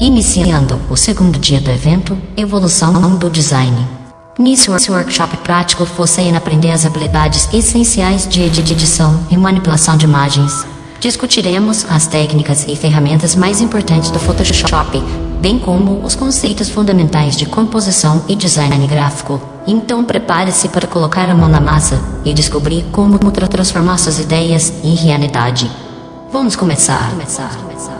Iniciando o segundo dia do evento, Evolução do Design. Nesse workshop prático você irá aprender as habilidades essenciais de edição e manipulação de imagens. Discutiremos as técnicas e ferramentas mais importantes do Photoshop, bem como os conceitos fundamentais de composição e design gráfico. Então prepare-se para colocar a mão na massa e descobrir como transformar suas ideias em realidade. Vamos começar. começar, começar.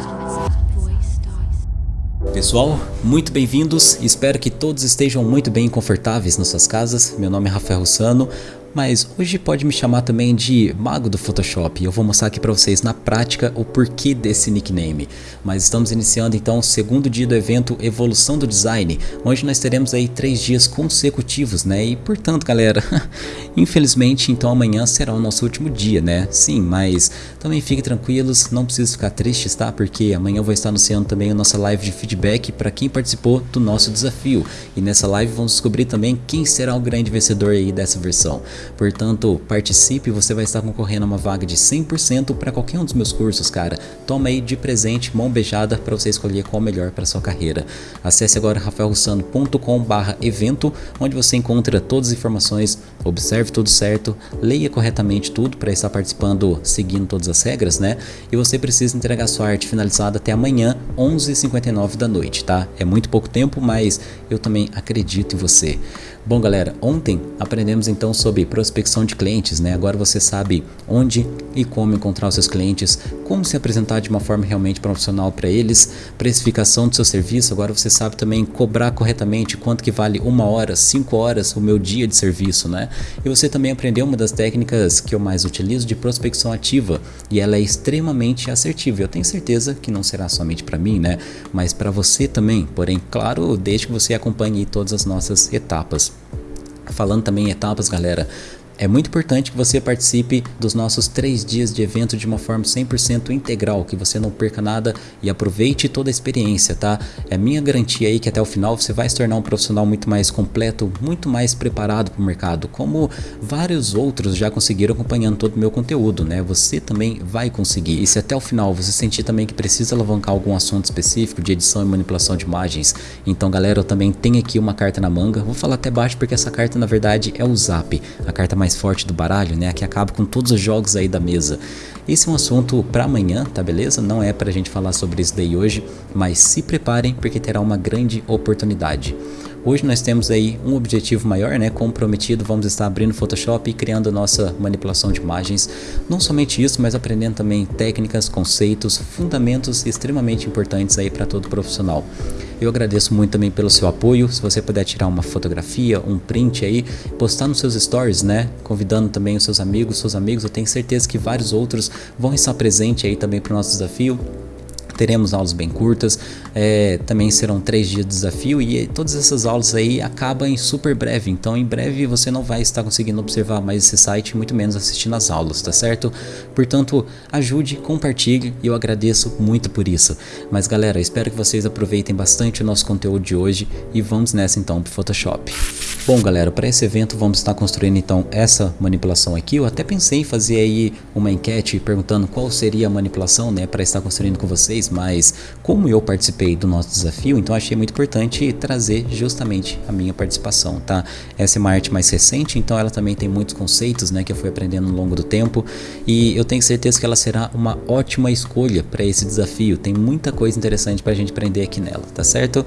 Pessoal, muito bem-vindos, espero que todos estejam muito bem confortáveis nas suas casas. Meu nome é Rafael Russano, mas hoje pode me chamar também de mago do Photoshop eu vou mostrar aqui para vocês na prática o porquê desse nickname. Mas estamos iniciando então o segundo dia do evento Evolução do Design, onde nós teremos aí três dias consecutivos, né? E portanto, galera, infelizmente então amanhã será o nosso último dia, né? Sim, mas também fiquem tranquilos, não precisa ficar tristes, tá? Porque amanhã eu vou estar anunciando também a nossa live de feedback para quem participou do nosso desafio. E nessa live vamos descobrir também quem será o grande vencedor aí dessa versão. Portanto, participe, você vai estar concorrendo a uma vaga de 100% para qualquer um dos meus cursos, cara. Toma aí de presente, mão beijada, para você escolher qual melhor para sua carreira. Acesse agora rafaelrussano.com/evento, onde você encontra todas as informações, observe tudo certo, leia corretamente tudo para estar participando seguindo todas as regras, né? E você precisa entregar sua arte finalizada até amanhã, 11h59 da noite, tá? É muito pouco tempo, mas eu também acredito em você. Bom galera, ontem aprendemos então sobre prospecção de clientes, né? Agora você sabe onde e como encontrar os seus clientes, como se apresentar de uma forma realmente profissional para eles, precificação do seu serviço, agora você sabe também cobrar corretamente quanto que vale uma hora, cinco horas o meu dia de serviço, né? E você também aprendeu uma das técnicas que eu mais utilizo de prospecção ativa e ela é extremamente assertiva. Eu tenho certeza que não será somente para mim, né? Mas para você também, porém, claro, desde que você acompanhe todas as nossas etapas. Falando também em etapas, galera, é muito importante que você participe dos nossos três dias de evento de uma forma 100% integral, que você não perca nada e aproveite toda a experiência, tá? É minha garantia aí que até o final você vai se tornar um profissional muito mais completo, muito mais preparado para o mercado, como vários outros já conseguiram acompanhando todo o meu conteúdo, né? Você também vai conseguir. E se até o final você sentir também que precisa alavancar algum assunto específico de edição e manipulação de imagens, então galera, eu também tenho aqui uma carta na manga, vou falar até baixo porque essa carta na verdade é o Zap, a carta mais mais forte do baralho, né? Que acaba com todos os jogos aí da mesa. Esse é um assunto para amanhã, tá beleza? Não é pra gente falar sobre isso daí hoje, mas se preparem porque terá uma grande oportunidade. Hoje nós temos aí um objetivo maior, né, comprometido, vamos estar abrindo Photoshop e criando nossa manipulação de imagens. Não somente isso, mas aprendendo também técnicas, conceitos, fundamentos extremamente importantes aí para todo profissional. Eu agradeço muito também pelo seu apoio. Se você puder tirar uma fotografia, um print aí, postar nos seus stories, né? Convidando também os seus amigos, seus amigos. Eu tenho certeza que vários outros vão estar presentes aí também para o nosso desafio teremos aulas bem curtas, é, também serão três dias de desafio e todas essas aulas aí acabam em super breve, então em breve você não vai estar conseguindo observar mais esse site, muito menos assistindo as aulas, tá certo? Portanto, ajude, compartilhe e eu agradeço muito por isso. Mas galera, espero que vocês aproveitem bastante o nosso conteúdo de hoje e vamos nessa então pro Photoshop. Bom galera, para esse evento vamos estar construindo então essa manipulação aqui, eu até pensei em fazer aí uma enquete perguntando qual seria a manipulação, né, para estar construindo com vocês, mas como eu participei do nosso desafio, então achei muito importante trazer justamente a minha participação, tá? Essa é uma arte mais recente, então ela também tem muitos conceitos, né, que eu fui aprendendo ao longo do tempo e eu tenho certeza que ela será uma ótima escolha para esse desafio. Tem muita coisa interessante para a gente aprender aqui nela, tá certo?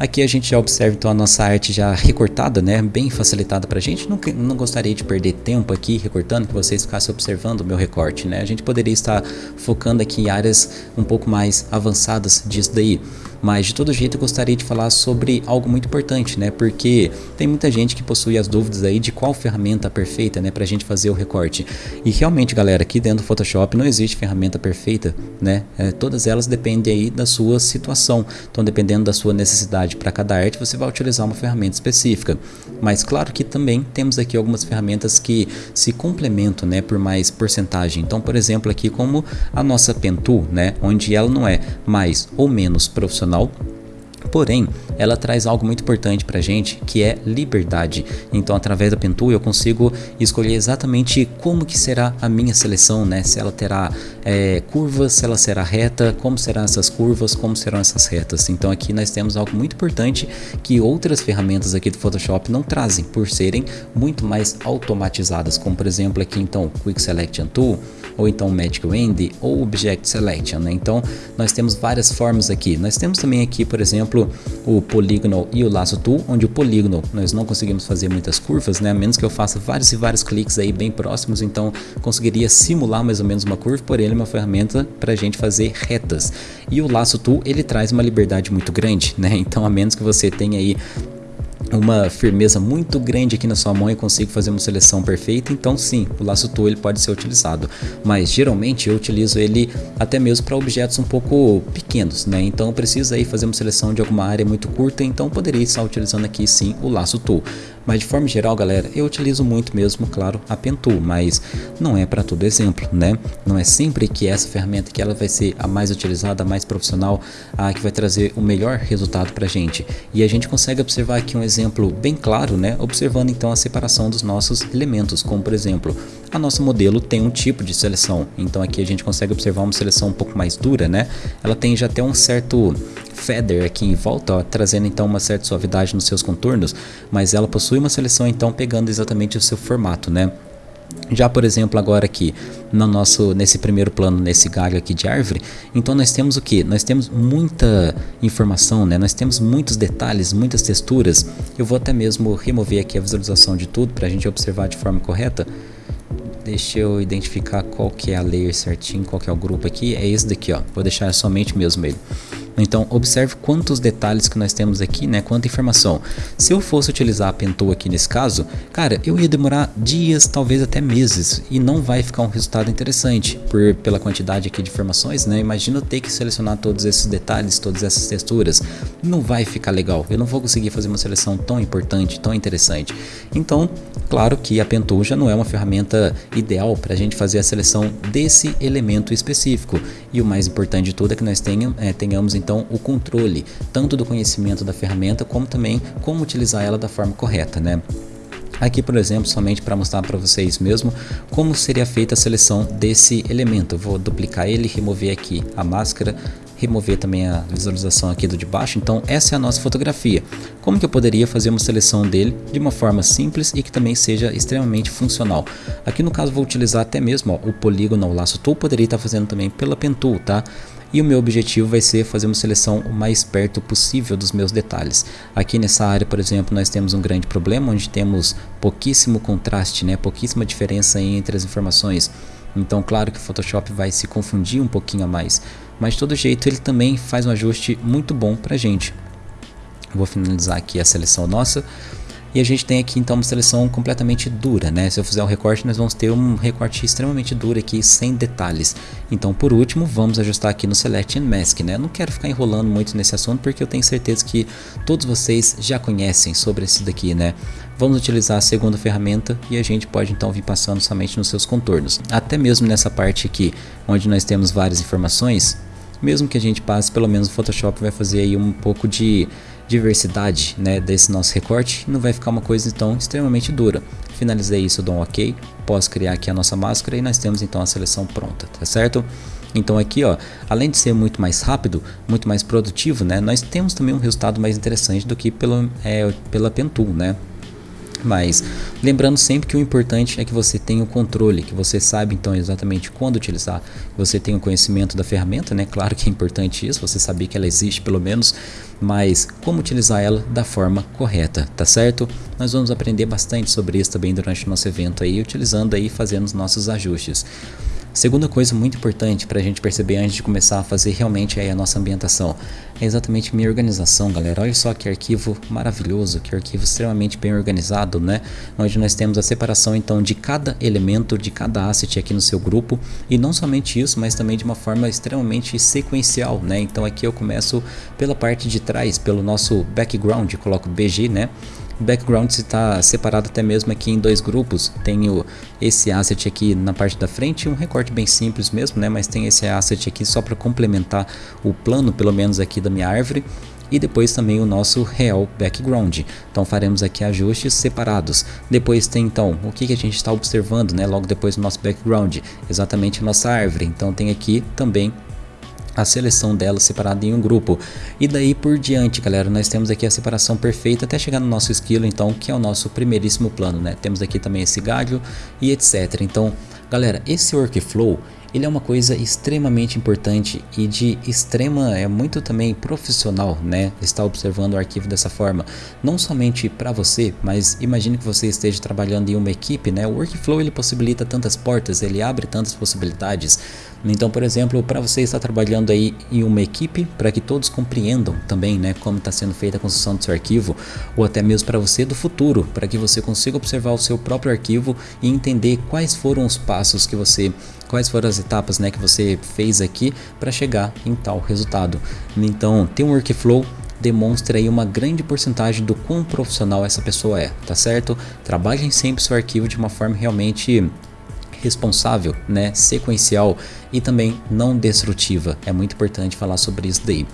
Aqui a gente já observa então a nossa arte já recortada, né, bem facilitada para a gente. Não, não gostaria de perder tempo aqui recortando, que vocês ficassem observando o meu recorte, né. A gente poderia estar focando aqui em áreas um pouco mais avançadas disso daí. Mas de todo jeito eu gostaria de falar sobre algo muito importante, né? Porque tem muita gente que possui as dúvidas aí de qual ferramenta perfeita, né? Pra gente fazer o recorte. E realmente, galera, aqui dentro do Photoshop não existe ferramenta perfeita, né? É, todas elas dependem aí da sua situação. Então, dependendo da sua necessidade para cada arte, você vai utilizar uma ferramenta específica. Mas claro que também temos aqui algumas ferramentas que se complementam, né? Por mais porcentagem. Então, por exemplo, aqui como a nossa Pen Tool, né? Onde ela não é mais ou menos profissional Porém, ela traz algo muito importante para gente, que é liberdade. Então, através da Pentool, eu consigo escolher exatamente como que será a minha seleção, né? Se ela terá é, curvas, se ela será reta, como serão essas curvas, como serão essas retas. Então, aqui nós temos algo muito importante que outras ferramentas aqui do Photoshop não trazem, por serem muito mais automatizadas, como por exemplo aqui então Quick Selection Tool, ou então Magic Wand ou Object Selection, né? Então nós temos várias formas aqui. Nós temos também aqui, por exemplo, o Polygonal e o Lasso Tool, onde o Polygonal nós não conseguimos fazer muitas curvas, né? A menos que eu faça vários e vários cliques aí bem próximos, então conseguiria simular mais ou menos uma curva, porém ele é uma ferramenta para a gente fazer retas. E o Lasso Tool ele traz uma liberdade muito grande, né? Então a menos que você tenha aí uma firmeza muito grande aqui na sua mão e consigo fazer uma seleção perfeita, então sim, o laço tool ele pode ser utilizado, mas geralmente eu utilizo ele até mesmo para objetos um pouco pequenos, né? Então eu preciso aí fazer uma seleção de alguma área muito curta, então poderia estar utilizando aqui sim o laço tool. Mas de forma geral, galera, eu utilizo muito mesmo, claro, a Pentool, mas não é para todo exemplo, né? Não é sempre que essa ferramenta que ela vai ser a mais utilizada, a mais profissional, a que vai trazer o melhor resultado para gente. E a gente consegue observar aqui um exemplo bem claro, né? Observando então a separação dos nossos elementos, como por exemplo, a nosso modelo tem um tipo de seleção, então aqui a gente consegue observar uma seleção um pouco mais dura, né? Ela tem já até um certo feather aqui em volta, ó, trazendo então uma certa suavidade nos seus contornos, mas ela possui uma seleção então pegando exatamente o seu formato, né? Já por exemplo agora aqui no nosso nesse primeiro plano nesse galho aqui de árvore, então nós temos o que? Nós temos muita informação, né? Nós temos muitos detalhes, muitas texturas. Eu vou até mesmo remover aqui a visualização de tudo para a gente observar de forma correta. Deixa eu identificar qual que é a layer certinho, qual que é o grupo aqui. É esse daqui, ó. Vou deixar somente mesmo ele. Então observe quantos detalhes que nós temos aqui, né? Quanta informação. Se eu fosse utilizar a Pentool aqui nesse caso, cara, eu ia demorar dias, talvez até meses, e não vai ficar um resultado interessante por pela quantidade aqui de informações, né? Imagina ter que selecionar todos esses detalhes, todas essas texturas, não vai ficar legal. Eu não vou conseguir fazer uma seleção tão importante, tão interessante. Então, claro que a Pentool já não é uma ferramenta ideal para a gente fazer a seleção desse elemento específico. E o mais importante de tudo é que nós tenham, é, tenhamos então o controle tanto do conhecimento da ferramenta como também como utilizar ela da forma correta, né? Aqui, por exemplo, somente para mostrar para vocês mesmo como seria feita a seleção desse elemento. Vou duplicar ele, remover aqui a máscara, remover também a visualização aqui do de baixo. Então essa é a nossa fotografia. Como que eu poderia fazer uma seleção dele de uma forma simples e que também seja extremamente funcional? Aqui no caso vou utilizar até mesmo ó, o polígono, o laço tool, poderia estar fazendo também pela pen tool, tá? E o meu objetivo vai ser fazer uma seleção o mais perto possível dos meus detalhes. Aqui nessa área, por exemplo, nós temos um grande problema onde temos pouquíssimo contraste, né? pouquíssima diferença entre as informações. Então, claro que o Photoshop vai se confundir um pouquinho a mais, mas de todo jeito ele também faz um ajuste muito bom para gente. Vou finalizar aqui a seleção nossa. E a gente tem aqui então uma seleção completamente dura, né? Se eu fizer um recorte, nós vamos ter um recorte extremamente duro aqui, sem detalhes. Então, por último, vamos ajustar aqui no Select and Mask, né? Não quero ficar enrolando muito nesse assunto, porque eu tenho certeza que todos vocês já conhecem sobre esse daqui, né? Vamos utilizar a segunda ferramenta e a gente pode então vir passando somente nos seus contornos. Até mesmo nessa parte aqui, onde nós temos várias informações, mesmo que a gente passe, pelo menos o Photoshop vai fazer aí um pouco de diversidade né, desse nosso recorte, não vai ficar uma coisa então extremamente dura. Finalizei isso, dou um ok, posso criar aqui a nossa máscara e nós temos então a seleção pronta, tá certo? Então aqui, ó, além de ser muito mais rápido, muito mais produtivo, né, nós temos também um resultado mais interessante do que pelo, é, pela Pentool, né? Mas lembrando sempre que o importante é que você tenha o controle, que você saiba então exatamente quando utilizar, você tenha o conhecimento da ferramenta, né? Claro que é importante isso, você saber que ela existe pelo menos, mas como utilizar ela da forma correta, tá certo? Nós vamos aprender bastante sobre isso também durante o nosso evento aí, utilizando aí fazendo os nossos ajustes. Segunda coisa muito importante para a gente perceber antes de começar a fazer realmente a nossa ambientação é exatamente minha organização, galera. Olha só que arquivo maravilhoso, que arquivo extremamente bem organizado, né? Onde nós temos a separação então de cada elemento, de cada asset aqui no seu grupo e não somente isso, mas também de uma forma extremamente sequencial, né? Então aqui eu começo pela parte de trás, pelo nosso background, coloco BG, né? Background está separado até mesmo aqui em dois grupos. Tenho esse asset aqui na parte da frente, um recorte bem simples mesmo, né? Mas tem esse asset aqui só para complementar o plano, pelo menos aqui da minha árvore. e depois também o nosso real background. Então faremos aqui ajustes separados. Depois tem então o que, que a gente está observando, né? Logo depois do nosso background, exatamente a nossa árvore. Então tem aqui também a seleção dela separada em um grupo. E daí por diante, galera, nós temos aqui a separação perfeita até chegar no nosso esquilo, então, que é o nosso primeiríssimo plano, né? Temos aqui também esse galho e etc. Então, galera, esse workflow ele é uma coisa extremamente importante e de extrema, é muito também profissional, né? Estar observando o arquivo dessa forma, não somente para você, mas imagine que você esteja trabalhando em uma equipe, né? O workflow ele possibilita tantas portas, ele abre tantas possibilidades. Então, por exemplo, para você estar trabalhando aí em uma equipe, para que todos compreendam também, né, como está sendo feita a construção do seu arquivo, ou até mesmo para você do futuro, para que você consiga observar o seu próprio arquivo e entender quais foram os passos que você quais foram as etapas né, que você fez aqui para chegar em tal resultado. Então, ter um workflow demonstra aí uma grande porcentagem do quão profissional essa pessoa é, tá certo? Trabalhem sempre seu arquivo de uma forma realmente responsável, né, sequencial e também não destrutiva. É muito importante falar sobre isso daí.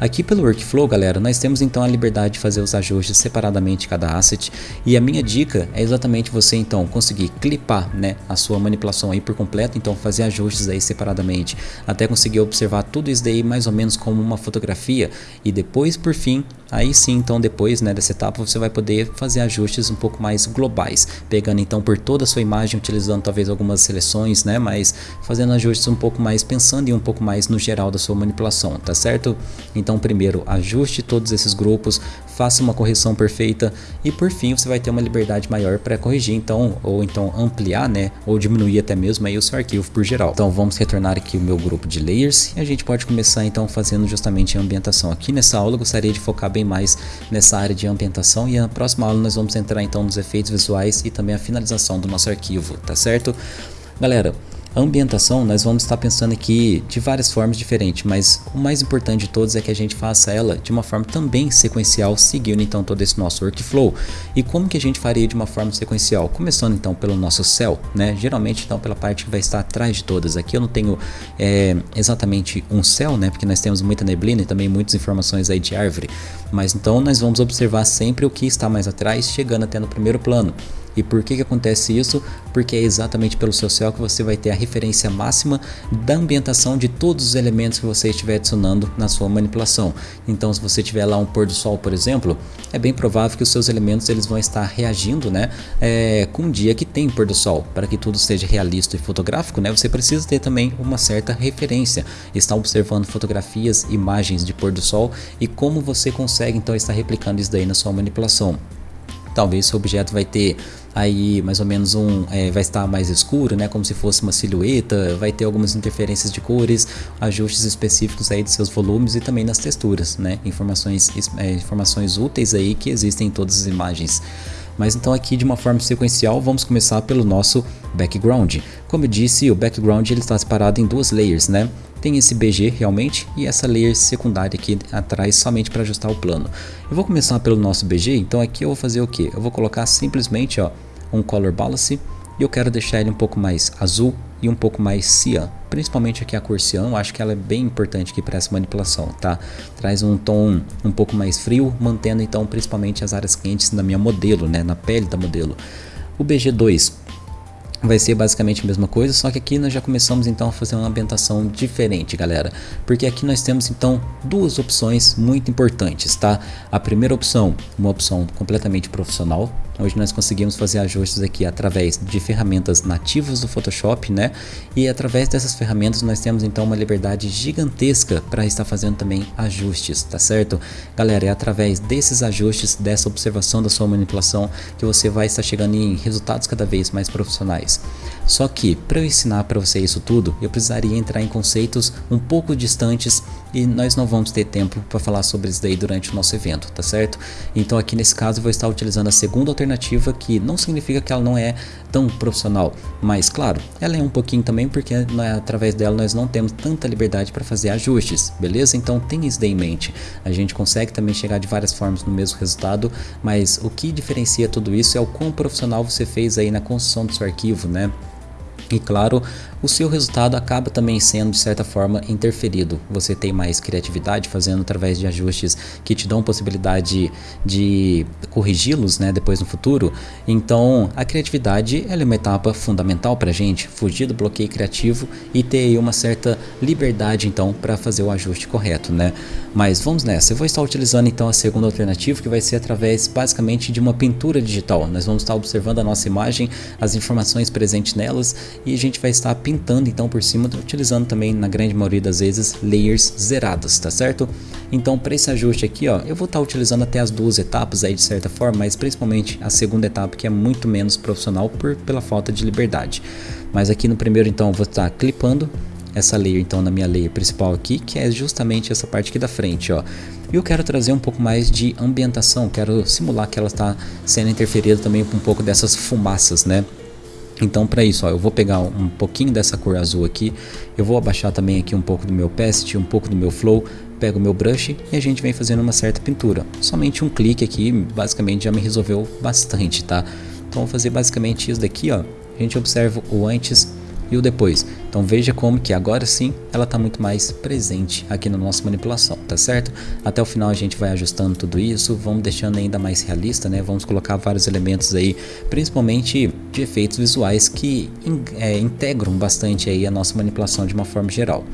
Aqui pelo workflow, galera, nós temos então a liberdade de fazer os ajustes separadamente cada asset. E a minha dica é exatamente você então conseguir clipar, né, a sua manipulação aí por completo, então fazer ajustes aí separadamente, até conseguir observar tudo isso daí mais ou menos como uma fotografia. E depois por fim, aí sim então depois, né, dessa etapa você vai poder fazer ajustes um pouco mais globais, pegando então por toda a sua imagem, utilizando talvez algumas seleções, né, mas fazendo ajustes um pouco mais, pensando em um pouco mais no geral da sua manipulação, tá certo? Então primeiro ajuste todos esses grupos, faça uma correção perfeita e por fim você vai ter uma liberdade maior para corrigir então ou então ampliar, né, ou diminuir até mesmo aí o seu arquivo por geral. Então vamos retornar aqui o meu grupo de layers e a gente pode começar então fazendo justamente a ambientação. Aqui nessa aula eu gostaria de focar bem mais nessa área de ambientação e na próxima aula nós vamos entrar então nos efeitos visuais e também a finalização do nosso arquivo, tá certo? Galera, a ambientação nós vamos estar pensando aqui de várias formas diferentes, mas o mais importante de todos é que a gente faça ela de uma forma também sequencial, seguindo então todo esse nosso workflow. E como que a gente faria de uma forma sequencial? Começando então pelo nosso céu, né? Geralmente então pela parte que vai estar atrás de todas. Aqui eu não tenho é, exatamente um céu, né? Porque nós temos muita neblina e também muitas informações aí de árvore. Mas então nós vamos observar sempre o que está mais atrás, chegando até no primeiro plano. E por que, que acontece isso? Porque é exatamente pelo seu céu que você vai ter a referência máxima da ambientação de todos os elementos que você estiver adicionando na sua manipulação. Então se você tiver lá um pôr do sol, por exemplo, é bem provável que os seus elementos eles vão estar reagindo né, é, com um dia que tem pôr do sol. Para que tudo seja realista e fotográfico, né, você precisa ter também uma certa referência. Estar observando fotografias, imagens de pôr do sol e como você consegue então estar replicando isso daí na sua manipulação talvez seu objeto vai ter aí mais ou menos um é, vai estar mais escuro né como se fosse uma silhueta vai ter algumas interferências de cores ajustes específicos aí de seus volumes e também nas texturas né informações é, informações úteis aí que existem em todas as imagens mas então aqui de uma forma sequencial vamos começar pelo nosso background. Como eu disse, o background ele está separado em duas layers, né? Tem esse BG realmente e essa layer secundária aqui atrás somente para ajustar o plano. Eu vou começar pelo nosso BG, então aqui eu vou fazer o que? Eu vou colocar simplesmente ó, um color balance e eu quero deixar ele um pouco mais azul e um pouco mais cian. Principalmente aqui a cor cian, eu acho que ela é bem importante aqui para essa manipulação, tá? Traz um tom um pouco mais frio, mantendo então principalmente as áreas quentes na minha modelo, né? Na pele da modelo. O BG2 vai ser basicamente a mesma coisa, só que aqui nós já começamos então a fazer uma ambientação diferente, galera. Porque aqui nós temos então duas opções muito importantes, tá? A primeira opção, uma opção completamente profissional, Hoje nós conseguimos fazer ajustes aqui através de ferramentas nativas do Photoshop, né? E através dessas ferramentas nós temos então uma liberdade gigantesca para estar fazendo também ajustes, tá certo? Galera, é através desses ajustes, dessa observação da sua manipulação que você vai estar chegando em resultados cada vez mais profissionais. Só que para eu ensinar para você isso tudo, eu precisaria entrar em conceitos um pouco distantes e nós não vamos ter tempo para falar sobre isso daí durante o nosso evento, tá certo? Então aqui nesse caso eu vou estar utilizando a segunda alternativa que não significa que ela não é tão profissional, mas claro, ela é um pouquinho também porque né, através dela nós não temos tanta liberdade para fazer ajustes, beleza? Então tenha isso daí em mente. A gente consegue também chegar de várias formas no mesmo resultado, mas o que diferencia tudo isso é o quão profissional você fez aí na construção do seu arquivo, né? E claro, o seu resultado acaba também sendo de certa forma interferido. Você tem mais criatividade fazendo através de ajustes que te dão possibilidade de corrigi-los né, depois no futuro. Então a criatividade é uma etapa fundamental para gente, fugir do bloqueio criativo e ter uma certa liberdade então para fazer o ajuste correto. Né? Mas vamos nessa, eu vou estar utilizando então a segunda alternativa que vai ser através basicamente de uma pintura digital. Nós vamos estar observando a nossa imagem, as informações presentes nelas e a gente vai estar pintando então por cima, utilizando também na grande maioria das vezes layers zeradas, tá certo? Então para esse ajuste aqui, ó, eu vou estar utilizando até as duas etapas aí de certa forma, mas principalmente a segunda etapa que é muito menos profissional por, pela falta de liberdade. Mas aqui no primeiro então eu vou estar clipando essa layer então na minha layer principal aqui, que é justamente essa parte aqui da frente, ó. E eu quero trazer um pouco mais de ambientação, quero simular que ela está sendo interferida também com um pouco dessas fumaças, né? Então para isso, ó, eu vou pegar um pouquinho dessa cor azul aqui, eu vou abaixar também aqui um pouco do meu opacity, um pouco do meu flow, pego o meu brush e a gente vem fazendo uma certa pintura. Somente um clique aqui, basicamente já me resolveu bastante, tá? Então vou fazer basicamente isso daqui, ó. A gente observa o antes e o depois. Então veja como que agora sim ela está muito mais presente aqui na nossa manipulação, tá certo? Até o final a gente vai ajustando tudo isso, vamos deixando ainda mais realista, né? Vamos colocar vários elementos aí, principalmente de efeitos visuais que é, integram bastante aí a nossa manipulação de uma forma geral.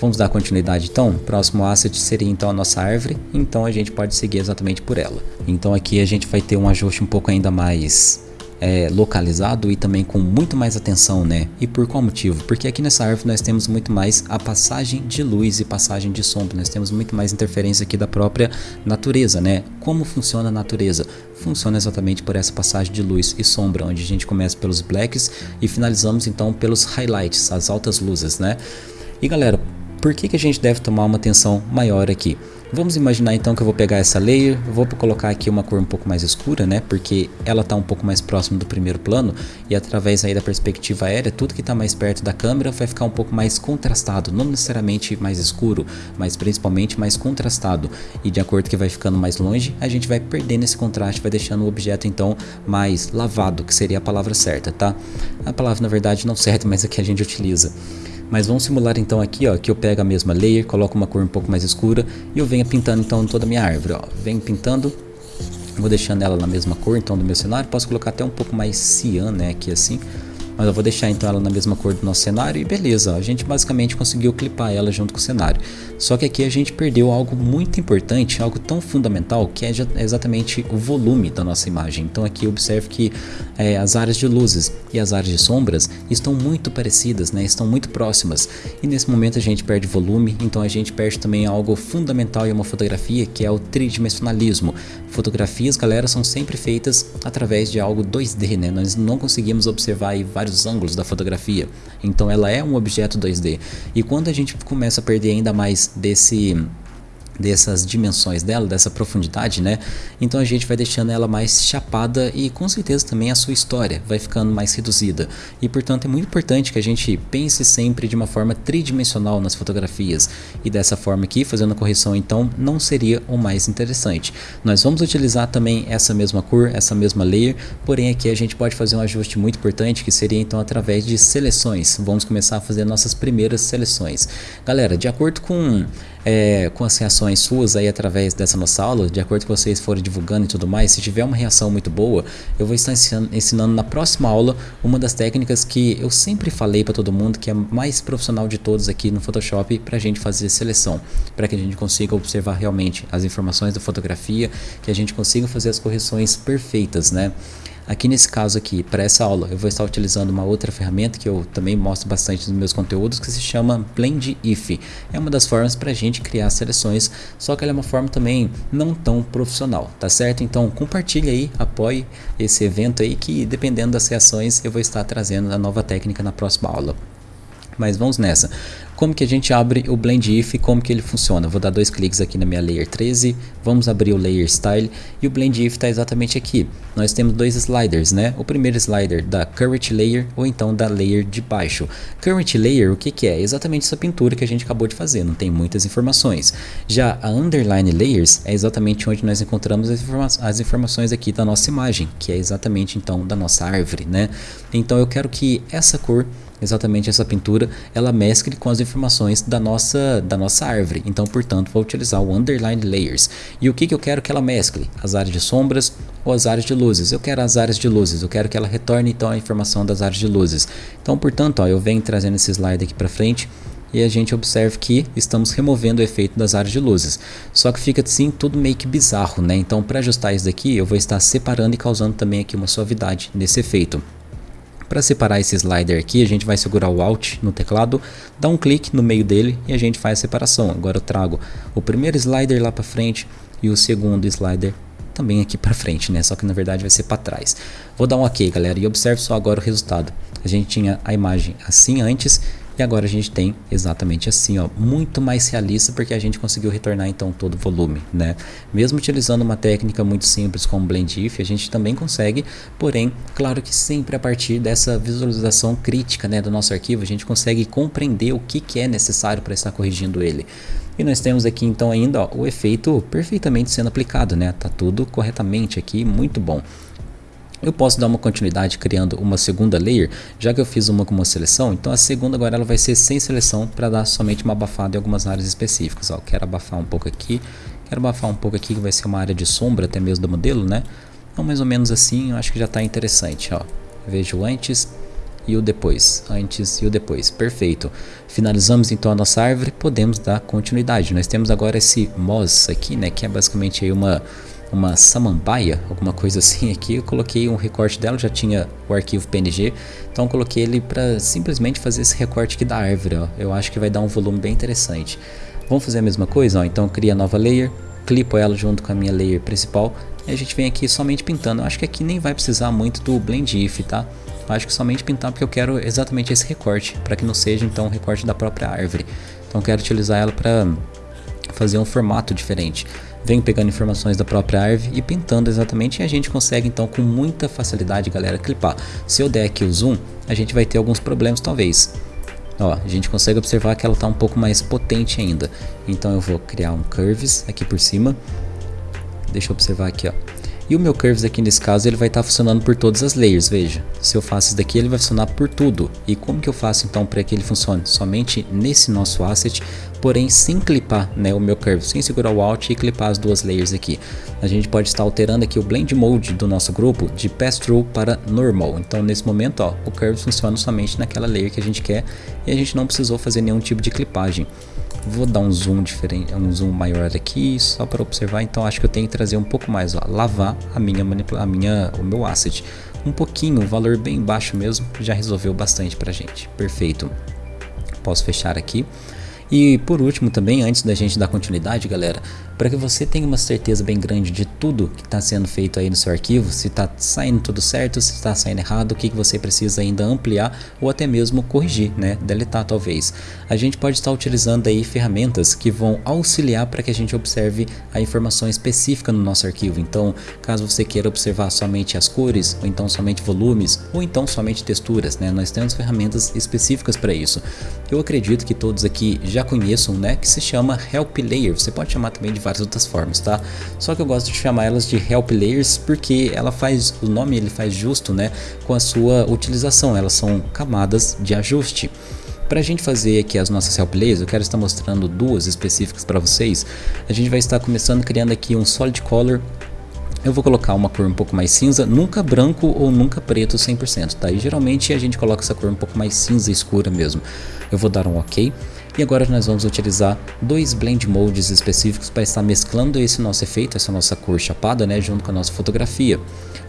Vamos dar continuidade então? Próximo asset seria então a nossa árvore, então a gente pode seguir exatamente por ela. Então aqui a gente vai ter um ajuste um pouco ainda mais é, localizado e também com muito mais atenção, né? E por qual motivo? Porque aqui nessa árvore nós temos muito mais a passagem de luz e passagem de sombra, nós temos muito mais interferência aqui da própria natureza, né? Como funciona a natureza? Funciona exatamente por essa passagem de luz e sombra, onde a gente começa pelos blacks e finalizamos então pelos highlights, as altas luzes, né? E galera, por que, que a gente deve tomar uma atenção maior aqui? Vamos imaginar então que eu vou pegar essa layer, vou colocar aqui uma cor um pouco mais escura, né? Porque ela está um pouco mais próximo do primeiro plano e através aí da perspectiva aérea, tudo que está mais perto da câmera vai ficar um pouco mais contrastado, não necessariamente mais escuro, mas principalmente mais contrastado. E de acordo que vai ficando mais longe, a gente vai perdendo esse contraste, vai deixando o objeto então mais lavado, que seria a palavra certa, tá? A palavra na verdade não certa, mas aqui a gente utiliza. Mas vamos simular então aqui, ó, que eu pego a mesma layer, coloco uma cor um pouco mais escura e eu venho pintando então toda a minha árvore, ó. Venho pintando, vou deixando ela na mesma cor então do meu cenário, posso colocar até um pouco mais cian, né, aqui assim mas eu vou deixar então ela na mesma cor do nosso cenário e beleza, a gente basicamente conseguiu clipar ela junto com o cenário. Só que aqui a gente perdeu algo muito importante, algo tão fundamental que é exatamente o volume da nossa imagem. Então aqui observe que é, as áreas de luzes e as áreas de sombras estão muito parecidas, né? estão muito próximas e nesse momento a gente perde volume, então a gente perde também algo fundamental em uma fotografia que é o tridimensionalismo. Fotografias, galera, são sempre feitas através de algo 2D, né? Nós não conseguimos observar vários ângulos da fotografia, então ela é um objeto 2D. E quando a gente começa a perder ainda mais desse dessas dimensões dela, dessa profundidade, né? Então a gente vai deixando ela mais chapada e com certeza também a sua história vai ficando mais reduzida. E portanto é muito importante que a gente pense sempre de uma forma tridimensional nas fotografias. E dessa forma aqui, fazendo a correção então, não seria o mais interessante. Nós vamos utilizar também essa mesma cor, essa mesma layer, porém aqui a gente pode fazer um ajuste muito importante que seria então através de seleções. Vamos começar a fazer nossas primeiras seleções. Galera, de acordo com é, com as reações suas aí através dessa nossa aula, de acordo com vocês forem divulgando e tudo mais, se tiver uma reação muito boa, eu vou estar ensinando, ensinando na próxima aula uma das técnicas que eu sempre falei para todo mundo, que é a mais profissional de todos aqui no Photoshop, para a gente fazer seleção, para que a gente consiga observar realmente as informações da fotografia, que a gente consiga fazer as correções perfeitas, né? Aqui nesse caso aqui, para essa aula, eu vou estar utilizando uma outra ferramenta que eu também mostro bastante nos meus conteúdos, que se chama Blend If. É uma das formas para a gente criar seleções, só que ela é uma forma também não tão profissional, tá certo? Então compartilhe aí, apoie esse evento aí, que dependendo das reações eu vou estar trazendo a nova técnica na próxima aula. Mas vamos nessa como que a gente abre o Blend If e como que ele funciona. Vou dar dois cliques aqui na minha Layer 13, vamos abrir o Layer Style e o Blend If está exatamente aqui. Nós temos dois sliders, né? O primeiro slider da Current Layer ou então da Layer de baixo. Current Layer, o que que é? Exatamente essa pintura que a gente acabou de fazer, não tem muitas informações. Já a Underline Layers é exatamente onde nós encontramos as, informa as informações aqui da nossa imagem, que é exatamente então da nossa árvore, né? Então eu quero que essa cor exatamente essa pintura ela mescle com as informações da nossa, da nossa árvore. Então, portanto, vou utilizar o Underline Layers. E o que, que eu quero que ela mescle? As áreas de sombras ou as áreas de luzes? Eu quero as áreas de luzes, eu quero que ela retorne então a informação das áreas de luzes. Então, portanto, ó, eu venho trazendo esse slide aqui para frente e a gente observa que estamos removendo o efeito das áreas de luzes. Só que fica assim tudo meio que bizarro, né? Então para ajustar isso daqui eu vou estar separando e causando também aqui uma suavidade nesse efeito. Para separar esse slider aqui, a gente vai segurar o Alt no teclado, dar um clique no meio dele e a gente faz a separação. Agora eu trago o primeiro slider lá para frente e o segundo slider também aqui para frente, né? Só que na verdade vai ser para trás. Vou dar um OK, galera, e observe só agora o resultado. A gente tinha a imagem assim antes e agora a gente tem exatamente assim, ó, muito mais realista porque a gente conseguiu retornar então todo o volume, né? Mesmo utilizando uma técnica muito simples como Blend If, a gente também consegue, porém, claro que sempre a partir dessa visualização crítica, né, do nosso arquivo, a gente consegue compreender o que, que é necessário para estar corrigindo ele. E nós temos aqui então ainda ó, o efeito perfeitamente sendo aplicado, né? Tá tudo corretamente aqui, muito bom. Eu posso dar uma continuidade criando uma segunda layer, já que eu fiz uma com uma seleção, então a segunda agora ela vai ser sem seleção para dar somente uma abafada em algumas áreas específicas. Ó, quero abafar um pouco aqui, quero abafar um pouco aqui que vai ser uma área de sombra até mesmo do modelo, né? Então mais ou menos assim, eu acho que já está interessante. Ó. Vejo antes e o depois, antes e o depois, perfeito. Finalizamos então a nossa árvore, podemos dar continuidade. Nós temos agora esse moss aqui, né, que é basicamente aí uma uma samambaia, alguma coisa assim aqui. Eu coloquei um recorte dela, já tinha o arquivo PNG, então coloquei ele para simplesmente fazer esse recorte aqui da árvore. Ó. Eu acho que vai dar um volume bem interessante. Vamos fazer a mesma coisa? Ó. Então cria nova layer, clipo ela junto com a minha layer principal e a gente vem aqui somente pintando. Eu acho que aqui nem vai precisar muito do Blend If, tá? Eu acho que somente pintar porque eu quero exatamente esse recorte, para que não seja então um recorte da própria árvore. Então eu quero utilizar ela para fazer um formato diferente vem pegando informações da própria árvore e pintando exatamente e a gente consegue então com muita facilidade galera clipar. Se eu der aqui o zoom, a gente vai ter alguns problemas talvez. Ó, a gente consegue observar que ela está um pouco mais potente ainda. Então eu vou criar um curves aqui por cima. Deixa eu observar aqui, ó. E o meu Curves aqui nesse caso ele vai estar tá funcionando por todas as layers, veja. Se eu faço isso daqui ele vai funcionar por tudo. E como que eu faço então para que ele funcione? Somente nesse nosso asset, porém sem clipar né, o meu Curve, sem segurar o Alt e clipar as duas layers aqui. A gente pode estar alterando aqui o Blend Mode do nosso grupo de Pass-Through para Normal. Então nesse momento ó, o Curve funciona somente naquela layer que a gente quer e a gente não precisou fazer nenhum tipo de clipagem. Vou dar um zoom diferente, um zoom maior aqui, só para observar. Então acho que eu tenho que trazer um pouco mais, ó, lavar a minha manipula, a minha, o meu asset. Um pouquinho, um valor bem baixo mesmo, já resolveu bastante pra gente. Perfeito. Posso fechar aqui. E por último também, antes da gente dar continuidade, galera, para que você tenha uma certeza bem grande de tudo que está sendo feito aí no seu arquivo, se está saindo tudo certo, se está saindo errado, o que, que você precisa ainda ampliar ou até mesmo corrigir, né, deletar talvez. A gente pode estar utilizando aí ferramentas que vão auxiliar para que a gente observe a informação específica no nosso arquivo. Então, caso você queira observar somente as cores, ou então somente volumes, ou então somente texturas, né, nós temos ferramentas específicas para isso. Eu acredito que todos aqui já conheçam, né, que se chama Help Layer. Você pode chamar também de várias outras formas, tá? Só que eu gosto de chamar elas de help layers porque ela faz o nome ele faz justo, né, com a sua utilização. Elas são camadas de ajuste. Para a gente fazer aqui as nossas help layers, eu quero estar mostrando duas específicas para vocês. A gente vai estar começando criando aqui um solid color eu vou colocar uma cor um pouco mais cinza, nunca branco ou nunca preto 100%, tá? E geralmente a gente coloca essa cor um pouco mais cinza escura mesmo. Eu vou dar um OK. E agora nós vamos utilizar dois blend modes específicos para estar mesclando esse nosso efeito, essa nossa cor chapada, né, junto com a nossa fotografia.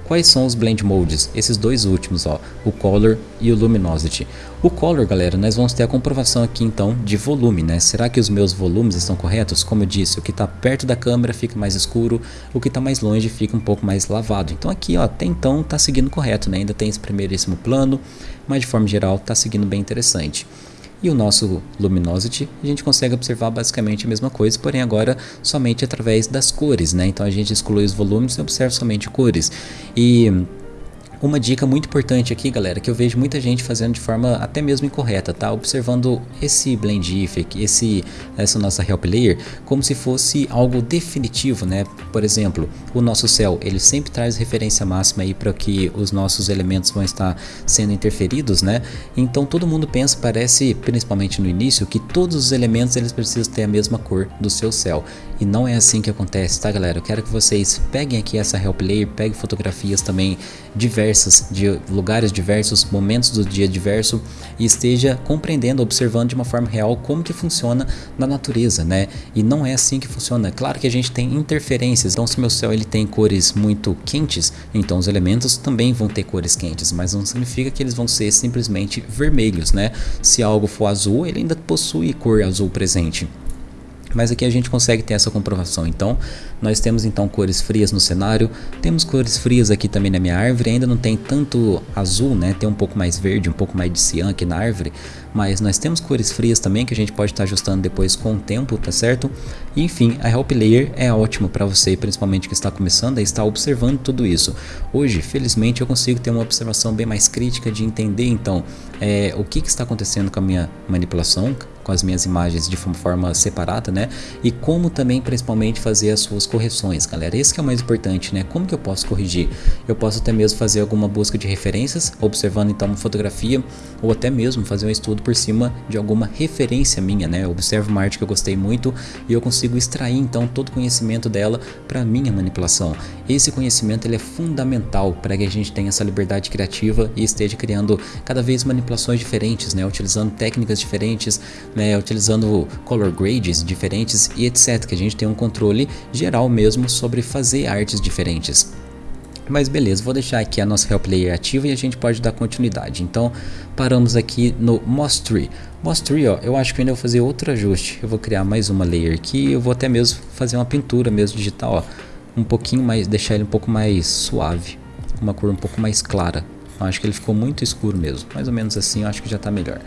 Quais são os blend modes? Esses dois últimos, ó, o color e o luminosity. O color, galera, nós vamos ter a comprovação aqui então de volume, né? Será que os meus volumes estão corretos? Como eu disse, o que está perto da câmera fica mais escuro, o que está mais longe fica um pouco mais lavado. Então aqui, ó, até então está seguindo correto, né? Ainda tem esse primeiríssimo plano, mas de forma geral está seguindo bem interessante. E o nosso Luminosity, a gente consegue observar basicamente a mesma coisa, porém agora somente através das cores, né? Então a gente exclui os volumes e observa somente cores. E Uma dica muito importante aqui, galera, que eu vejo muita gente fazendo de forma até mesmo incorreta, tá? Observando esse blend if, esse, essa nossa help layer, como se fosse algo definitivo, né? Por exemplo, o nosso céu, ele sempre traz referência máxima aí para que os nossos elementos vão estar sendo interferidos, né? Então todo mundo pensa, parece, principalmente no início, que todos os elementos eles precisam ter a mesma cor do seu céu. E não é assim que acontece, tá galera? Eu quero que vocês peguem aqui essa help layer, peguem fotografias também diversas, de lugares diversos, momentos do dia diverso e esteja compreendendo, observando de uma forma real como que funciona na natureza, né? E não é assim que funciona. Claro que a gente tem interferências, então se meu céu ele tem cores muito quentes, então os elementos também vão ter cores quentes, mas não significa que eles vão ser simplesmente vermelhos, né? Se algo for azul, ele ainda possui cor azul presente. Mas aqui a gente consegue ter essa comprovação. Então, nós temos então cores frias no cenário, temos cores frias aqui também na minha árvore, ainda não tem tanto azul, né? Tem um pouco mais verde, um pouco mais de cian aqui na árvore, mas nós temos cores frias também que a gente pode estar ajustando depois com o tempo, tá certo? E, enfim, a Help Layer é ótimo para você, principalmente que está começando a estar observando tudo isso. Hoje, felizmente, eu consigo ter uma observação bem mais crítica de entender então é, o que, que está acontecendo com a minha manipulação, com as minhas imagens de forma separada, né? E como também principalmente fazer as suas correções, galera. Esse que é o mais importante, né? Como que eu posso corrigir? Eu posso até mesmo fazer alguma busca de referências, observando então uma fotografia, ou até mesmo fazer um estudo por cima de alguma referência minha, né? Eu observo uma arte que eu gostei muito e eu consigo extrair então todo o conhecimento dela para minha manipulação. Esse conhecimento ele é fundamental para que a gente tenha essa liberdade criativa e esteja criando cada vez manipulações diferentes, né? Utilizando técnicas diferentes, né, utilizando color grades diferentes e etc, que a gente tem um controle geral mesmo sobre fazer artes diferentes. Mas beleza, vou deixar aqui a nossa Help Layer ativa e a gente pode dar continuidade. Então, paramos aqui no Moss Tree. Moss Tree, ó, eu acho que ainda vou fazer outro ajuste. Eu vou criar mais uma layer aqui eu vou até mesmo fazer uma pintura mesmo digital, ó. Um pouquinho mais, deixar ele um pouco mais suave. Uma cor um pouco mais clara. Eu acho que ele ficou muito escuro mesmo. Mais ou menos assim, eu acho que já está melhor.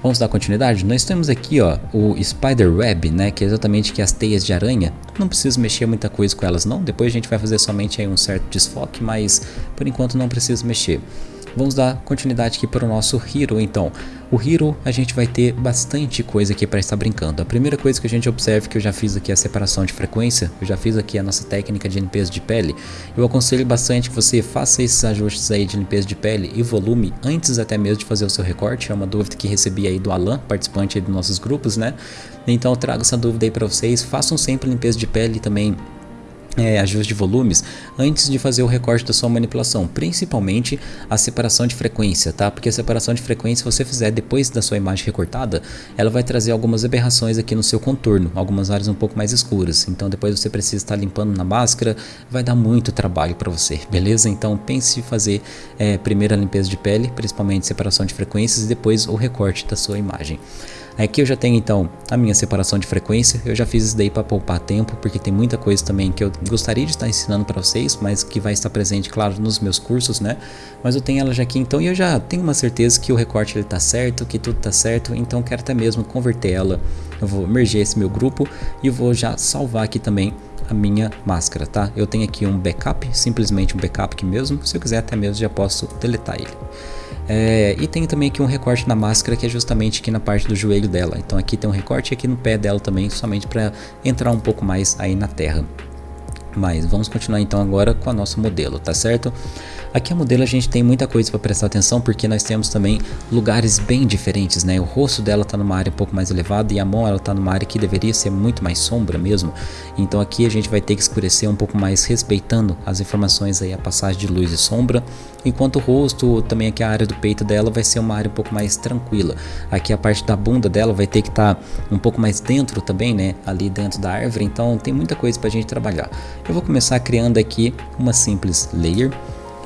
Vamos dar continuidade? Nós temos aqui ó, o Spider Web, né, que é exatamente que as teias de aranha. Não preciso mexer muita coisa com elas não, depois a gente vai fazer somente aí um certo desfoque, mas por enquanto não preciso mexer. Vamos dar continuidade aqui para o nosso Hero então. O Hero a gente vai ter bastante coisa aqui para estar brincando. A primeira coisa que a gente observa que eu já fiz aqui é a separação de frequência. Eu já fiz aqui a nossa técnica de limpeza de pele. Eu aconselho bastante que você faça esses ajustes aí de limpeza de pele e volume antes até mesmo de fazer o seu recorte. É uma dúvida que recebi aí do Alan, participante dos nossos grupos, né? Então eu trago essa dúvida aí para vocês. Façam sempre limpeza de pele também é, ajuste de volumes antes de fazer o recorte da sua manipulação, principalmente a separação de frequência, tá? Porque a separação de frequência, se você fizer depois da sua imagem recortada, ela vai trazer algumas aberrações aqui no seu contorno, algumas áreas um pouco mais escuras. Então depois você precisa estar limpando na máscara, vai dar muito trabalho para você, beleza? Então pense em fazer é, primeiro a limpeza de pele, principalmente separação de frequências e depois o recorte da sua imagem. Aqui eu já tenho então a minha separação de frequência, eu já fiz isso daí para poupar tempo, porque tem muita coisa também que eu gostaria de estar ensinando para vocês, mas que vai estar presente, claro, nos meus cursos, né? Mas eu tenho ela já aqui então e eu já tenho uma certeza que o recorte ele tá certo, que tudo tá certo, então quero até mesmo converter ela. Eu vou merger esse meu grupo e vou já salvar aqui também a minha máscara, tá? Eu tenho aqui um backup, simplesmente um backup aqui mesmo, se eu quiser até mesmo já posso deletar ele. É, e tem também aqui um recorte na máscara que é justamente aqui na parte do joelho dela. Então aqui tem um recorte aqui no pé dela também, somente para entrar um pouco mais aí na terra. Mas vamos continuar então agora com a nosso modelo, tá certo? Aqui a modelo a gente tem muita coisa para prestar atenção porque nós temos também lugares bem diferentes, né? O rosto dela está numa área um pouco mais elevada e a mão ela está numa área que deveria ser muito mais sombra mesmo. Então aqui a gente vai ter que escurecer um pouco mais respeitando as informações aí, a passagem de luz e sombra. Enquanto o rosto, também aqui a área do peito dela vai ser uma área um pouco mais tranquila. Aqui a parte da bunda dela vai ter que estar tá um pouco mais dentro também, né? Ali dentro da árvore, então tem muita coisa para a gente trabalhar. Eu vou começar criando aqui uma simples layer